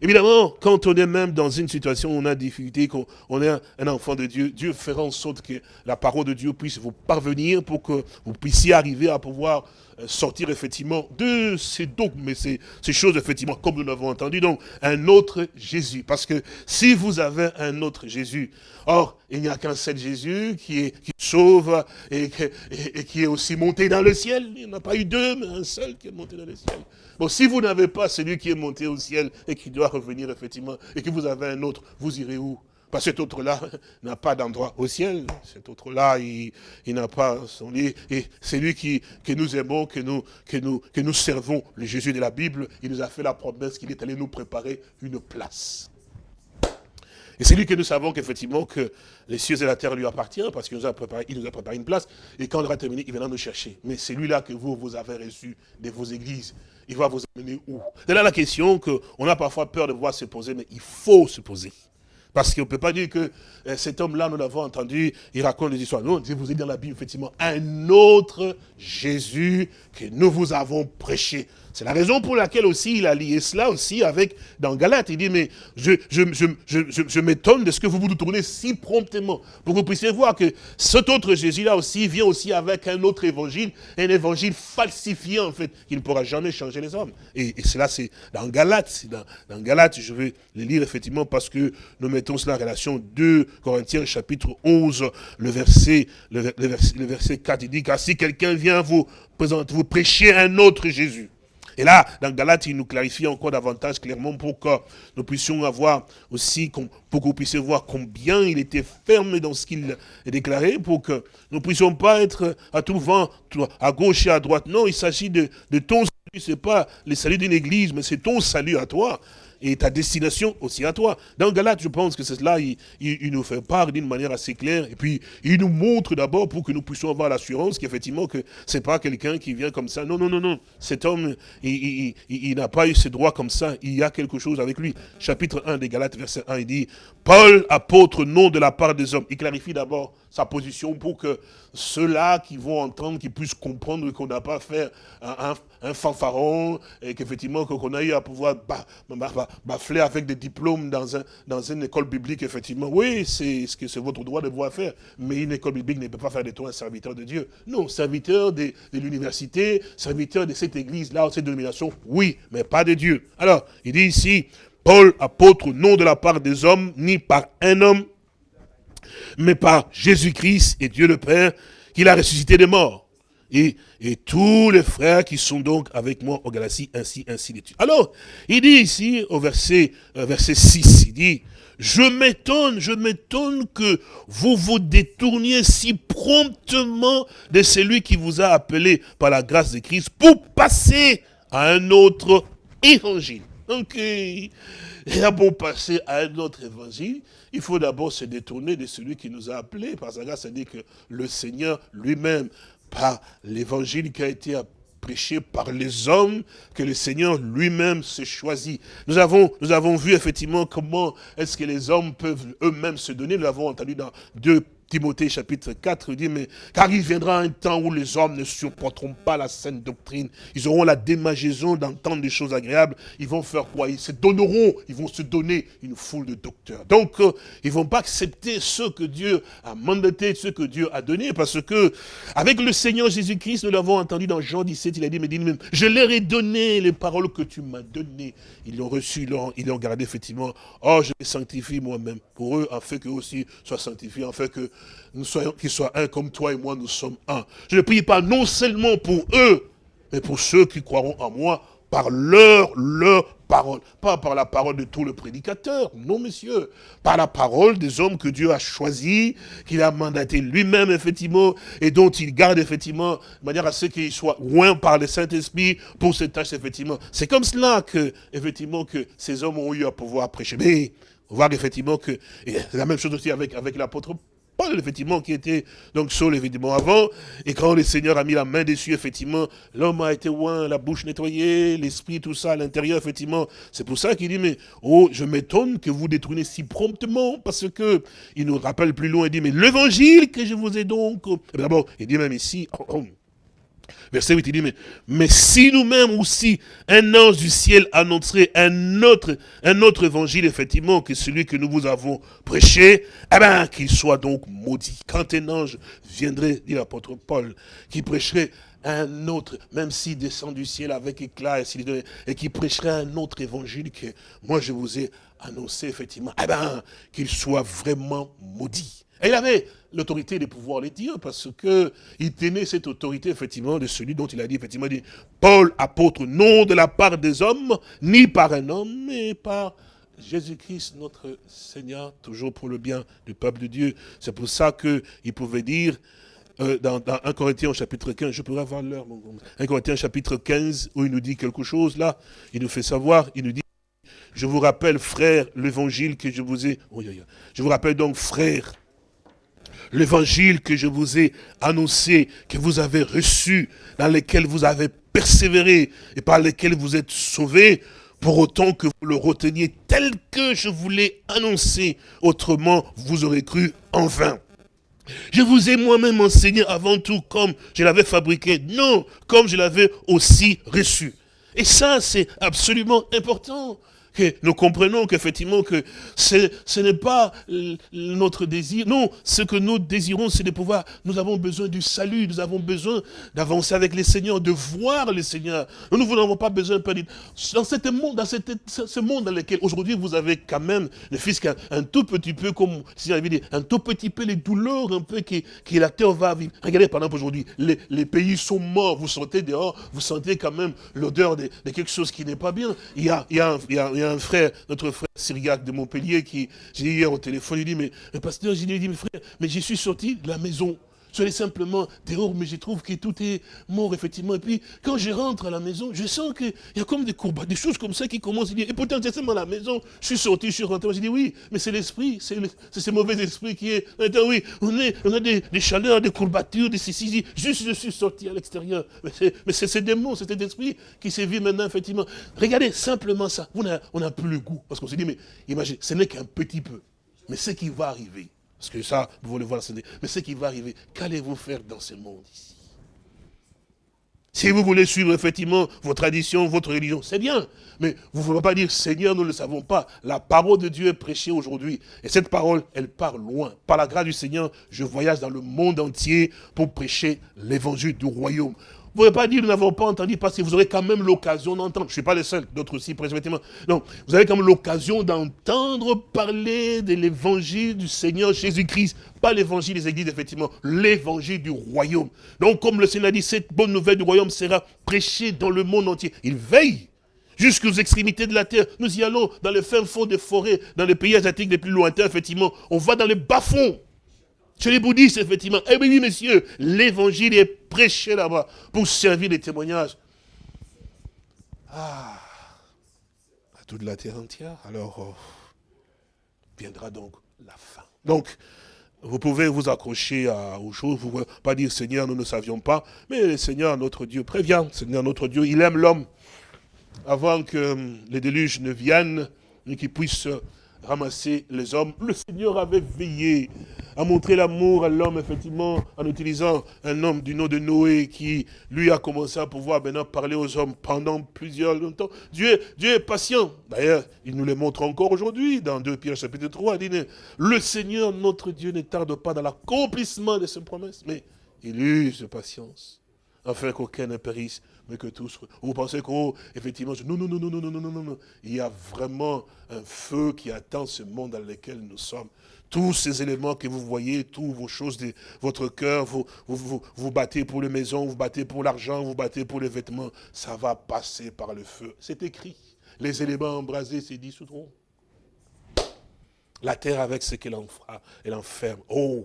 évidemment, quand on est même dans une situation où on a difficulté, qu'on est un enfant de Dieu, Dieu fera en sorte que la parole de Dieu puisse vous parvenir pour que vous puissiez arriver à pouvoir sortir effectivement de ces dogmes, ces, ces choses effectivement, comme nous l'avons entendu, donc un autre Jésus. Parce que si vous avez un autre Jésus, or, il n'y a qu'un seul Jésus qui, est, qui sauve et, et, qui est aussi monté dans le ciel. Il n'y en a pas eu deux, mais un seul qui est monté dans le ciel. Bon, si vous n'avez pas celui qui est monté au ciel et qui doit revenir effectivement, et que vous avez un autre, vous irez où? Parce que cet autre-là n'a pas d'endroit au ciel. Cet autre-là, il, n'a pas son lit. Et c'est lui qui, que nous aimons, que nous, servons, le Jésus de la Bible. Il nous a fait la promesse qu'il est allé nous préparer une place. Et c'est lui que nous savons qu'effectivement que les cieux et la terre lui appartiennent parce qu'il nous a préparé, il une place. Et quand on aura terminé, il viendra nous chercher. Mais c'est lui-là que vous, vous avez reçu de vos églises. Il va vous amener où? C'est là la question qu'on a parfois peur de voir se poser, mais il faut se poser. Parce qu'on ne peut pas dire que euh, cet homme-là, nous l'avons entendu, il raconte des histoires. Non, vous êtes dans la Bible, effectivement, un autre Jésus que nous vous avons prêché. C'est la raison pour laquelle aussi il a lié cela aussi avec, dans Galate, il dit, mais je, m'étonne de ce que vous vous tournez si promptement, pour que vous puissiez voir que cet autre Jésus-là aussi vient aussi avec un autre évangile, un évangile falsifié en fait, qui ne pourra jamais changer les hommes. Et, cela c'est dans Galate, dans, dans je vais le lire effectivement parce que nous mettons cela en relation 2 Corinthiens chapitre 11, le verset, le, verset, le verset 4, il dit, car si quelqu'un vient vous présenter, vous prêcher un autre Jésus, et là, dans Galate, il nous clarifie encore davantage clairement pour que nous puissions avoir aussi, pour que vous puissiez voir combien il était ferme dans ce qu'il a déclaré, pour que nous ne puissions pas être à tout vent, à gauche et à droite. Non, il s'agit de, de ton salut, ce n'est pas le salut d'une église, mais c'est ton salut à toi et ta destination aussi à toi. Dans Galate, je pense que c'est cela, il, il, nous fait part d'une manière assez claire, et puis il nous montre d'abord pour que nous puissions avoir l'assurance qu'effectivement que c'est pas quelqu'un qui vient comme ça. Non, non, non, non. Cet homme, il, il n'a pas eu ses droits comme ça, il y a quelque chose avec lui. Chapitre 1 des Galates, verset 1, il dit, Paul, apôtre, nom de la part des hommes. Il clarifie d'abord sa position pour que ceux-là qui vont entendre, qui puissent comprendre qu'on n'a pas fait un, un, fanfaron, et qu'effectivement qu'on a eu à pouvoir bafler avec des diplômes dans, un, dans une école biblique, effectivement, oui, c'est ce que c'est votre droit de pouvoir faire. Mais une école biblique ne peut pas faire de toi un serviteur de Dieu. Non, serviteur de, l'université, serviteur de cette église-là, de cette dénomination, oui, mais pas de Dieu. Alors, il dit ici, Paul, apôtre, non de la part des hommes, ni par un homme, mais par Jésus-Christ et Dieu le Père, qu'il a ressuscité des morts. Et, et, tous les frères qui sont donc avec moi au Galatie, ainsi, ainsi de suite. Alors, il dit ici, au verset, euh, verset 6, il dit, je m'étonne, je m'étonne que vous vous détourniez si promptement de celui qui vous a appelé par la grâce de Christ pour passer à un autre évangile. Donc, et pour passer à un autre évangile, il faut d'abord se détourner de celui qui nous a appelés. Par sa grâce, dit que le Seigneur lui-même, par l'évangile qui a été prêché par les hommes, que le Seigneur lui-même s'est choisi. Nous avons, nous avons vu effectivement comment est-ce que les hommes peuvent eux-mêmes se donner. Nous l'avons entendu dans deux Timothée chapitre 4 dit, mais car il viendra un temps où les hommes ne supporteront pas la saine doctrine. Ils auront la démagaison d'entendre des choses agréables. Ils vont faire quoi? Ils se donneront, ils vont se donner une foule de docteurs. Donc, euh, ils vont pas accepter ce que Dieu a mandaté, ce que Dieu a donné, parce que avec le Seigneur Jésus-Christ, nous l'avons entendu dans Jean 17, il a dit, mais dit même, je leur ai donné les paroles que tu m'as données. Ils l'ont reçu, ils l'ont gardé effectivement. Oh, je les sanctifie moi-même pour eux, afin qu'eux aussi soient sanctifiés, afin que nous soyons, qu'ils soient un comme toi et moi, nous sommes un. Je ne prie pas non seulement pour eux, mais pour ceux qui croiront en moi, par leur, parole. Pas par la parole de tout le prédicateur, non messieurs. Par la parole des hommes que Dieu a choisis, qu'il a mandaté lui-même, effectivement, et dont il garde, effectivement, de manière à ce qu'ils soient loin par le Saint-Esprit pour cette tâche, effectivement. C'est comme cela que, effectivement, ces hommes ont eu à pouvoir prêcher. Mais, voir effectivement que, c'est la même chose aussi avec, avec l'apôtre Paul, effectivement, qui était donc Saul, évidemment, avant. Et quand le Seigneur a mis la main dessus, effectivement, l'homme a été loin, la bouche nettoyée, l'esprit, tout ça, à l'intérieur, effectivement. C'est pour ça qu'il dit, mais, oh, je m'étonne que vous détournez si promptement, parce que, il nous rappelle plus loin, il dit, mais l'évangile que je vous ai donc... D'abord, il dit même ici, oh, oh, Verset 8, il dit, mais, mais si nous-mêmes aussi, un ange du ciel annoncerait un autre, un autre évangile, effectivement, que celui que nous vous avons prêché, eh bien, qu'il soit donc maudit. Quand un ange viendrait, dit l'apôtre Paul, qui prêcherait un autre, même s'il descend du ciel avec éclat, et, et qui prêcherait un autre évangile que moi je vous ai annoncé, effectivement, eh bien, qu'il soit vraiment maudit. Et il avait l'autorité de pouvoir les dire, parce que il tenait cette autorité, effectivement, de celui dont il a dit, effectivement, dit, Paul, apôtre, non de la part des hommes, ni par un homme, mais par Jésus-Christ, notre Seigneur, toujours pour le bien du peuple de Dieu. C'est pour ça qu'il pouvait dire, euh, dans, dans 1 Corinthiens chapitre 15, je pourrais avoir l'heure, 1 Corinthiens chapitre 15, où il nous dit quelque chose, là, il nous fait savoir, il nous dit, je vous rappelle, frère, l'évangile que je vous ai... Je vous rappelle donc, frère, l'évangile que je vous ai annoncé, que vous avez reçu, dans lequel vous avez persévéré et par lequel vous êtes sauvés, pour autant que vous le reteniez tel que je vous l'ai annoncé, autrement vous aurez cru en vain. Je vous ai moi-même enseigné avant tout comme je l'avais fabriqué, non, comme je l'avais aussi reçu. Et ça, c'est absolument important que nous comprenons qu'effectivement que ce n'est pas notre désir. Non, ce que nous désirons, c'est de pouvoir, nous avons besoin du salut, nous avons besoin d'avancer avec les Seigneurs, de voir le Seigneur. Nous n'avons pas besoin, dans, cette monde, dans ce monde dans lequel aujourd'hui vous avez quand même, le fils un, tout petit peu, comme si j'avais dit, un tout petit peu les douleurs un peu que, que la terre va vivre. Regardez par exemple aujourd'hui, les, les, pays sont morts, vous sentez dehors, vous sentez quand même l'odeur de, quelque chose qui n'est pas bien. Il y a, il y a, il y a un frère, notre frère Syriac de Montpellier, qui, j'ai dit hier au téléphone, il dit, mais, mais pasteur, j'ai dit, mais frère, mais je suis sorti de la maison. Je simplement dehors, mais je trouve que tout est mort, effectivement. Et puis, quand je rentre à la maison, je sens qu'il y a comme des courbats, des choses comme ça qui commencent et pourtant, seulement à la maison, je suis sorti, je suis rentré, j'ai dit, oui, mais c'est l'esprit, c'est ce mauvais esprit qui est, oui, on, a des, chaleurs, des courbatures, des cécisis, juste je suis sorti à l'extérieur. Mais c'est ces démons, c'est cet esprit qui vu maintenant, effectivement. Regardez simplement ça, on n'a plus le goût, parce qu'on s'est dit, mais imaginez, ce n'est qu'un petit peu, mais ce qui va arriver, parce que ça, vous voulez voir, mais ce qui va arriver, qu'allez-vous faire dans ce monde ici? Si vous voulez suivre effectivement vos traditions, votre religion, c'est bien. Mais vous ne pouvez pas dire, Seigneur, nous ne le savons pas. La parole de Dieu est prêchée aujourd'hui. Et cette parole, elle part loin. Par la grâce du Seigneur, je voyage dans le monde entier pour prêcher l'évangile du royaume. Vous ne pouvez pas dire, nous n'avons pas entendu, parce que vous aurez quand même l'occasion d'entendre. Je ne suis pas le seul, d'autres aussi, précisément. Non, vous avez quand même l'occasion d'entendre parler de l'évangile du Seigneur Jésus-Christ. Pas l'évangile des églises, effectivement, l'évangile du royaume. Donc, comme le Seigneur a dit, cette bonne nouvelle du royaume sera prêchée dans le monde entier. Il veille jusqu'aux extrémités de la terre. Nous y allons dans les fins fonds des forêts, dans les pays asiatiques les plus lointains, effectivement. On va dans les bas-fonds. Chez les bouddhistes, effectivement. Eh oui, messieurs, l'évangile est prêché là-bas pour servir les témoignages. Ah, à toute la terre entière. Alors, oh, viendra donc la fin. Donc, vous pouvez vous accrocher à, aux choses, vous ne pouvez pas dire Seigneur, nous ne savions pas, mais le Seigneur, notre Dieu, prévient. Seigneur, notre Dieu, il aime l'homme. Avant que les déluges ne viennent, et qu'il puisse ramasser les hommes. Le Seigneur avait veillé à montrer l'amour à l'homme, effectivement, en utilisant un homme du nom de Noé qui, lui, a commencé à pouvoir maintenant parler aux hommes pendant plusieurs longtemps. Dieu, est patient. D'ailleurs, il nous le montre encore aujourd'hui, dans 2 Pierre chapitre 3, il dit, le Seigneur, notre Dieu, ne tarde pas dans l'accomplissement de ses promesses, mais il use patience, afin qu'aucun ne périsse, mais que tous... Vous pensez qu'effectivement, non, non, non, non, non, non, non, non, non. Il y a vraiment un feu qui attend ce monde dans lequel nous sommes. Tous ces éléments que vous voyez, toutes vos choses de votre cœur, vous, vous, vous, battez pour les maisons, vous battez pour l'argent, vous battez pour les vêtements, ça va passer par le feu. C'est écrit. Les éléments embrasés se dissoudront. La terre avec ce qu'elle en fera, elle enferme. Oh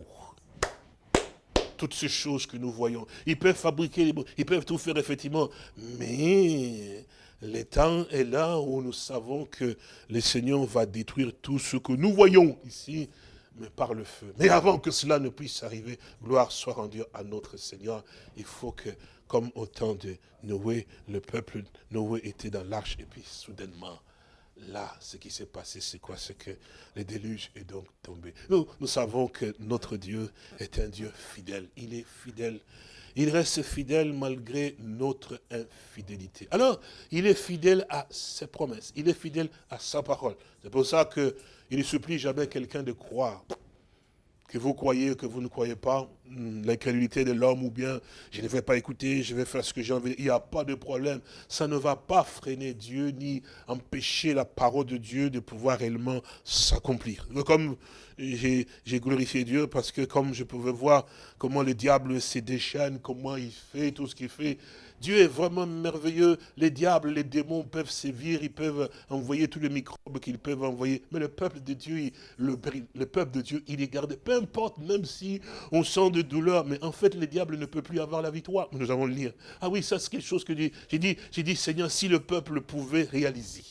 toutes ces choses que nous voyons. Ils peuvent fabriquer, ils peuvent tout faire effectivement, mais le temps est là où nous savons que le Seigneur va détruire tout ce que nous voyons ici, mais par le feu. Mais avant que cela ne puisse arriver, gloire soit rendue à notre Seigneur. Il faut que, comme au temps de Noé, le peuple Noé était dans l'arche et puis soudainement, là, ce qui s'est passé, c'est quoi? C'est que le déluge est donc tombé. Nous, nous savons que notre Dieu est un Dieu fidèle. Il est fidèle. Il reste fidèle malgré notre infidélité. Alors, il est fidèle à ses promesses. Il est fidèle à sa parole. C'est pour ça qu'il ne supplie jamais quelqu'un de croire que vous croyez, que vous ne croyez pas, hmm, l'incrédulité de l'homme ou bien je ne vais pas écouter, je vais faire ce que j'ai envie. Il n'y a pas de problème. Ça ne va pas freiner Dieu ni empêcher la parole de Dieu de pouvoir réellement s'accomplir. Comme j'ai glorifié Dieu parce que comme je pouvais voir comment le diable se déchaîne, comment il fait tout ce qu'il fait, Dieu est vraiment merveilleux. Les diables, les démons peuvent sévir, ils peuvent envoyer tous les microbes qu'ils peuvent envoyer. Mais le peuple de Dieu, le, le, peuple de Dieu, il est gardé. Peu importe, même si on sent de douleur, mais en fait, les diables ne peuvent plus avoir la victoire. Nous allons le lire. Ah oui, ça c'est quelque chose que j'ai dit. J'ai dit, Seigneur, si le peuple pouvait réaliser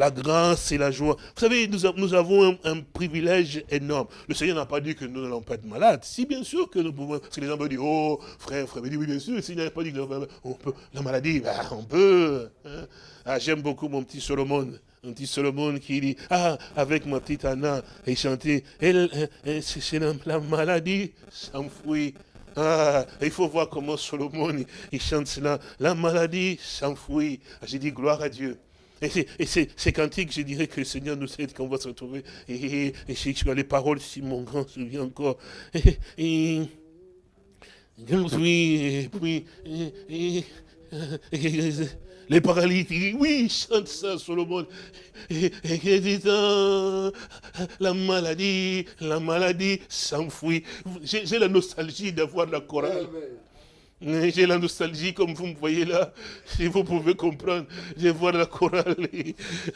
la grâce et la joie. Vous savez, nous, avons un, privilège énorme. Le Seigneur n'a pas dit que nous n'allons pas être malades. Si, bien sûr que nous pouvons. Parce que les gens me disent, oh, frère, frère, oui, bien sûr, s'il n'avait pas dit que on peut, la maladie, ben, on peut. Hein. Ah, J'aime beaucoup mon petit Solomon. Un petit Solomon qui dit, ah, avec ma petite Anna, et chantait, c'est la maladie s'enfuit. Ah, il faut voir comment Solomon, il, chante cela. La maladie s'enfuit. J'ai dit, gloire à Dieu. Et c'est cantique, je dirais que le Seigneur nous aide qu'on va se retrouver. Et, et, et les paroles, si mon grand souvient encore. Et, et, puis, les paralytiques, oui, chante ça, Solomon. Et, et, la maladie, la maladie s'enfuit. J'ai la nostalgie d'avoir la chorale. J'ai la nostalgie comme vous me voyez là. Si vous pouvez comprendre, je vois la chorale.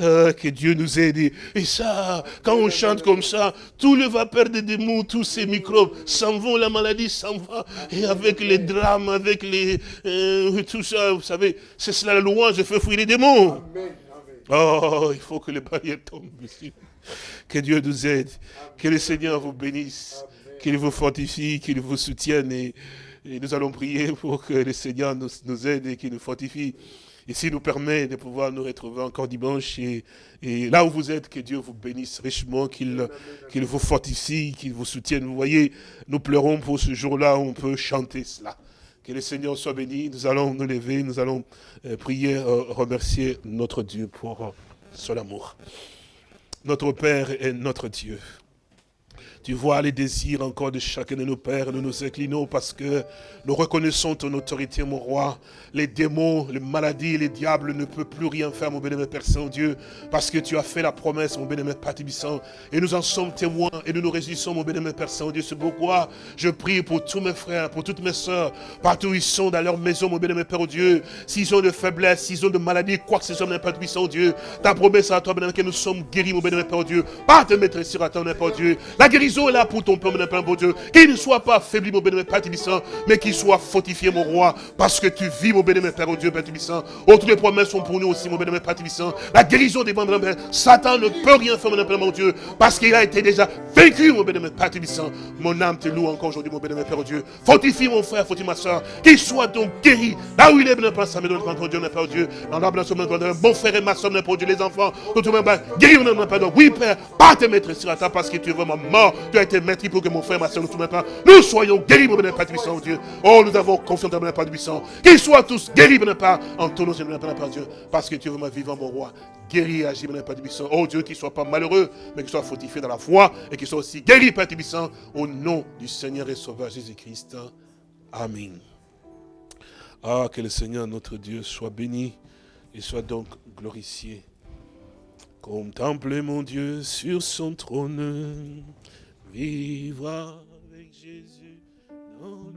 Ah, que Dieu nous aide. Et ça, quand on chante comme ça, tout le vapeur des démons, tous ces microbes s'en vont, la maladie s'en va. Et avec les drames, avec les euh, tout ça, vous savez, c'est cela la louange, je fais fuir les démons. Oh, il faut que les barrières tombent ici. Que Dieu nous aide. Que le Seigneur vous bénisse. Qu'il vous fortifie, qu'il vous soutienne. Et, et nous allons prier pour que le Seigneur nous, aide et qu'il nous fortifie. Et s'il nous permet de pouvoir nous retrouver encore dimanche, et, là où vous êtes, que Dieu vous bénisse richement, qu'il vous fortifie, qu'il vous soutienne. Vous voyez, nous pleurons pour ce jour-là où on peut chanter cela. Que le Seigneur soit béni. Nous allons nous lever, nous allons euh, prier, euh, remercier notre Dieu pour euh, son amour. Notre Père est notre Dieu. Tu vois les désirs encore de chacun de nos pères. Nous nous inclinons parce que nous reconnaissons ton autorité, mon roi. Les démons, les maladies, les diables ne peuvent plus rien faire, mon bénémoine Père Saint-Dieu, parce que tu as fait la promesse, mon bénémoine Père Tibissant. Et nous en sommes témoins et nous nous réjouissons, mon bénémoine Père Saint-Dieu. C'est pourquoi je prie pour tous mes frères, pour toutes mes soeurs, partout où ils sont dans leur maison, mon bénémoine Père Dieu. S'ils ont de faiblesse, s'ils ont de maladies, quoi que ce soit, mon Père Tibissant, Dieu. Ta promesse à toi, bénémoine, que nous sommes guéris, mon bénémoine Père Dieu. Par te mettre sur à ton Père Dieu. La guérison là pour ton peuple, mon Père Dieu. Qu'il ne soit pas affaibli, mon bénémoine Père Tibissant, mais qu'il soit fortifié, mon roi, parce que tu vis, mon bénémoine Père, oh Dieu, Père Tibissant. Oh, toutes les promesses sont pour nous aussi, mon bénémoine Père Tibissant. La guérison des membres, Satan ne peut rien faire, mon Père, mon Dieu, parce qu'il a été déjà vaincu, mon bénémoine Père Tibissant. Mon âme te loue encore aujourd'hui, mon bénémoine Père, oh Dieu. Fortifie mon frère, fortifie ma soeur, qu'il soit donc guéri. Là où il est, bénémoine Père, ça me donne, mon Dieu, mon Père, Dieu. Mon Père, bon frère et ma soeur, mon Père, Dieu, les enfants, tout le monde, guéri, mon Père, oui, Père, pas te mettre sur la parce que tu es vraiment mort. Tu as été maître pour que mon frère, ma soeur, nous, Père, nous soyons guéris, mon Père Tibissant, oh Dieu. Oh, nous avons confiance dans mon Père Tibissant. Qu'ils soient tous guéris, mon Père, en ton nom, mon Père Dieu, parce que tu es vraiment vivant, mon roi. Guéri et agis, mon Père Tibissant. Oh Dieu, qu'il ne soit pas malheureux, mais qu'il soit fortifié dans la foi et qu'il soit aussi guéri, Père Tibissant, au nom du Seigneur et Sauveur Jésus-Christ. Amen. Ah, que le Seigneur, notre Dieu, soit béni et soit donc glorifié. Contemplez mon Dieu sur son trône, vivre avec Jésus dans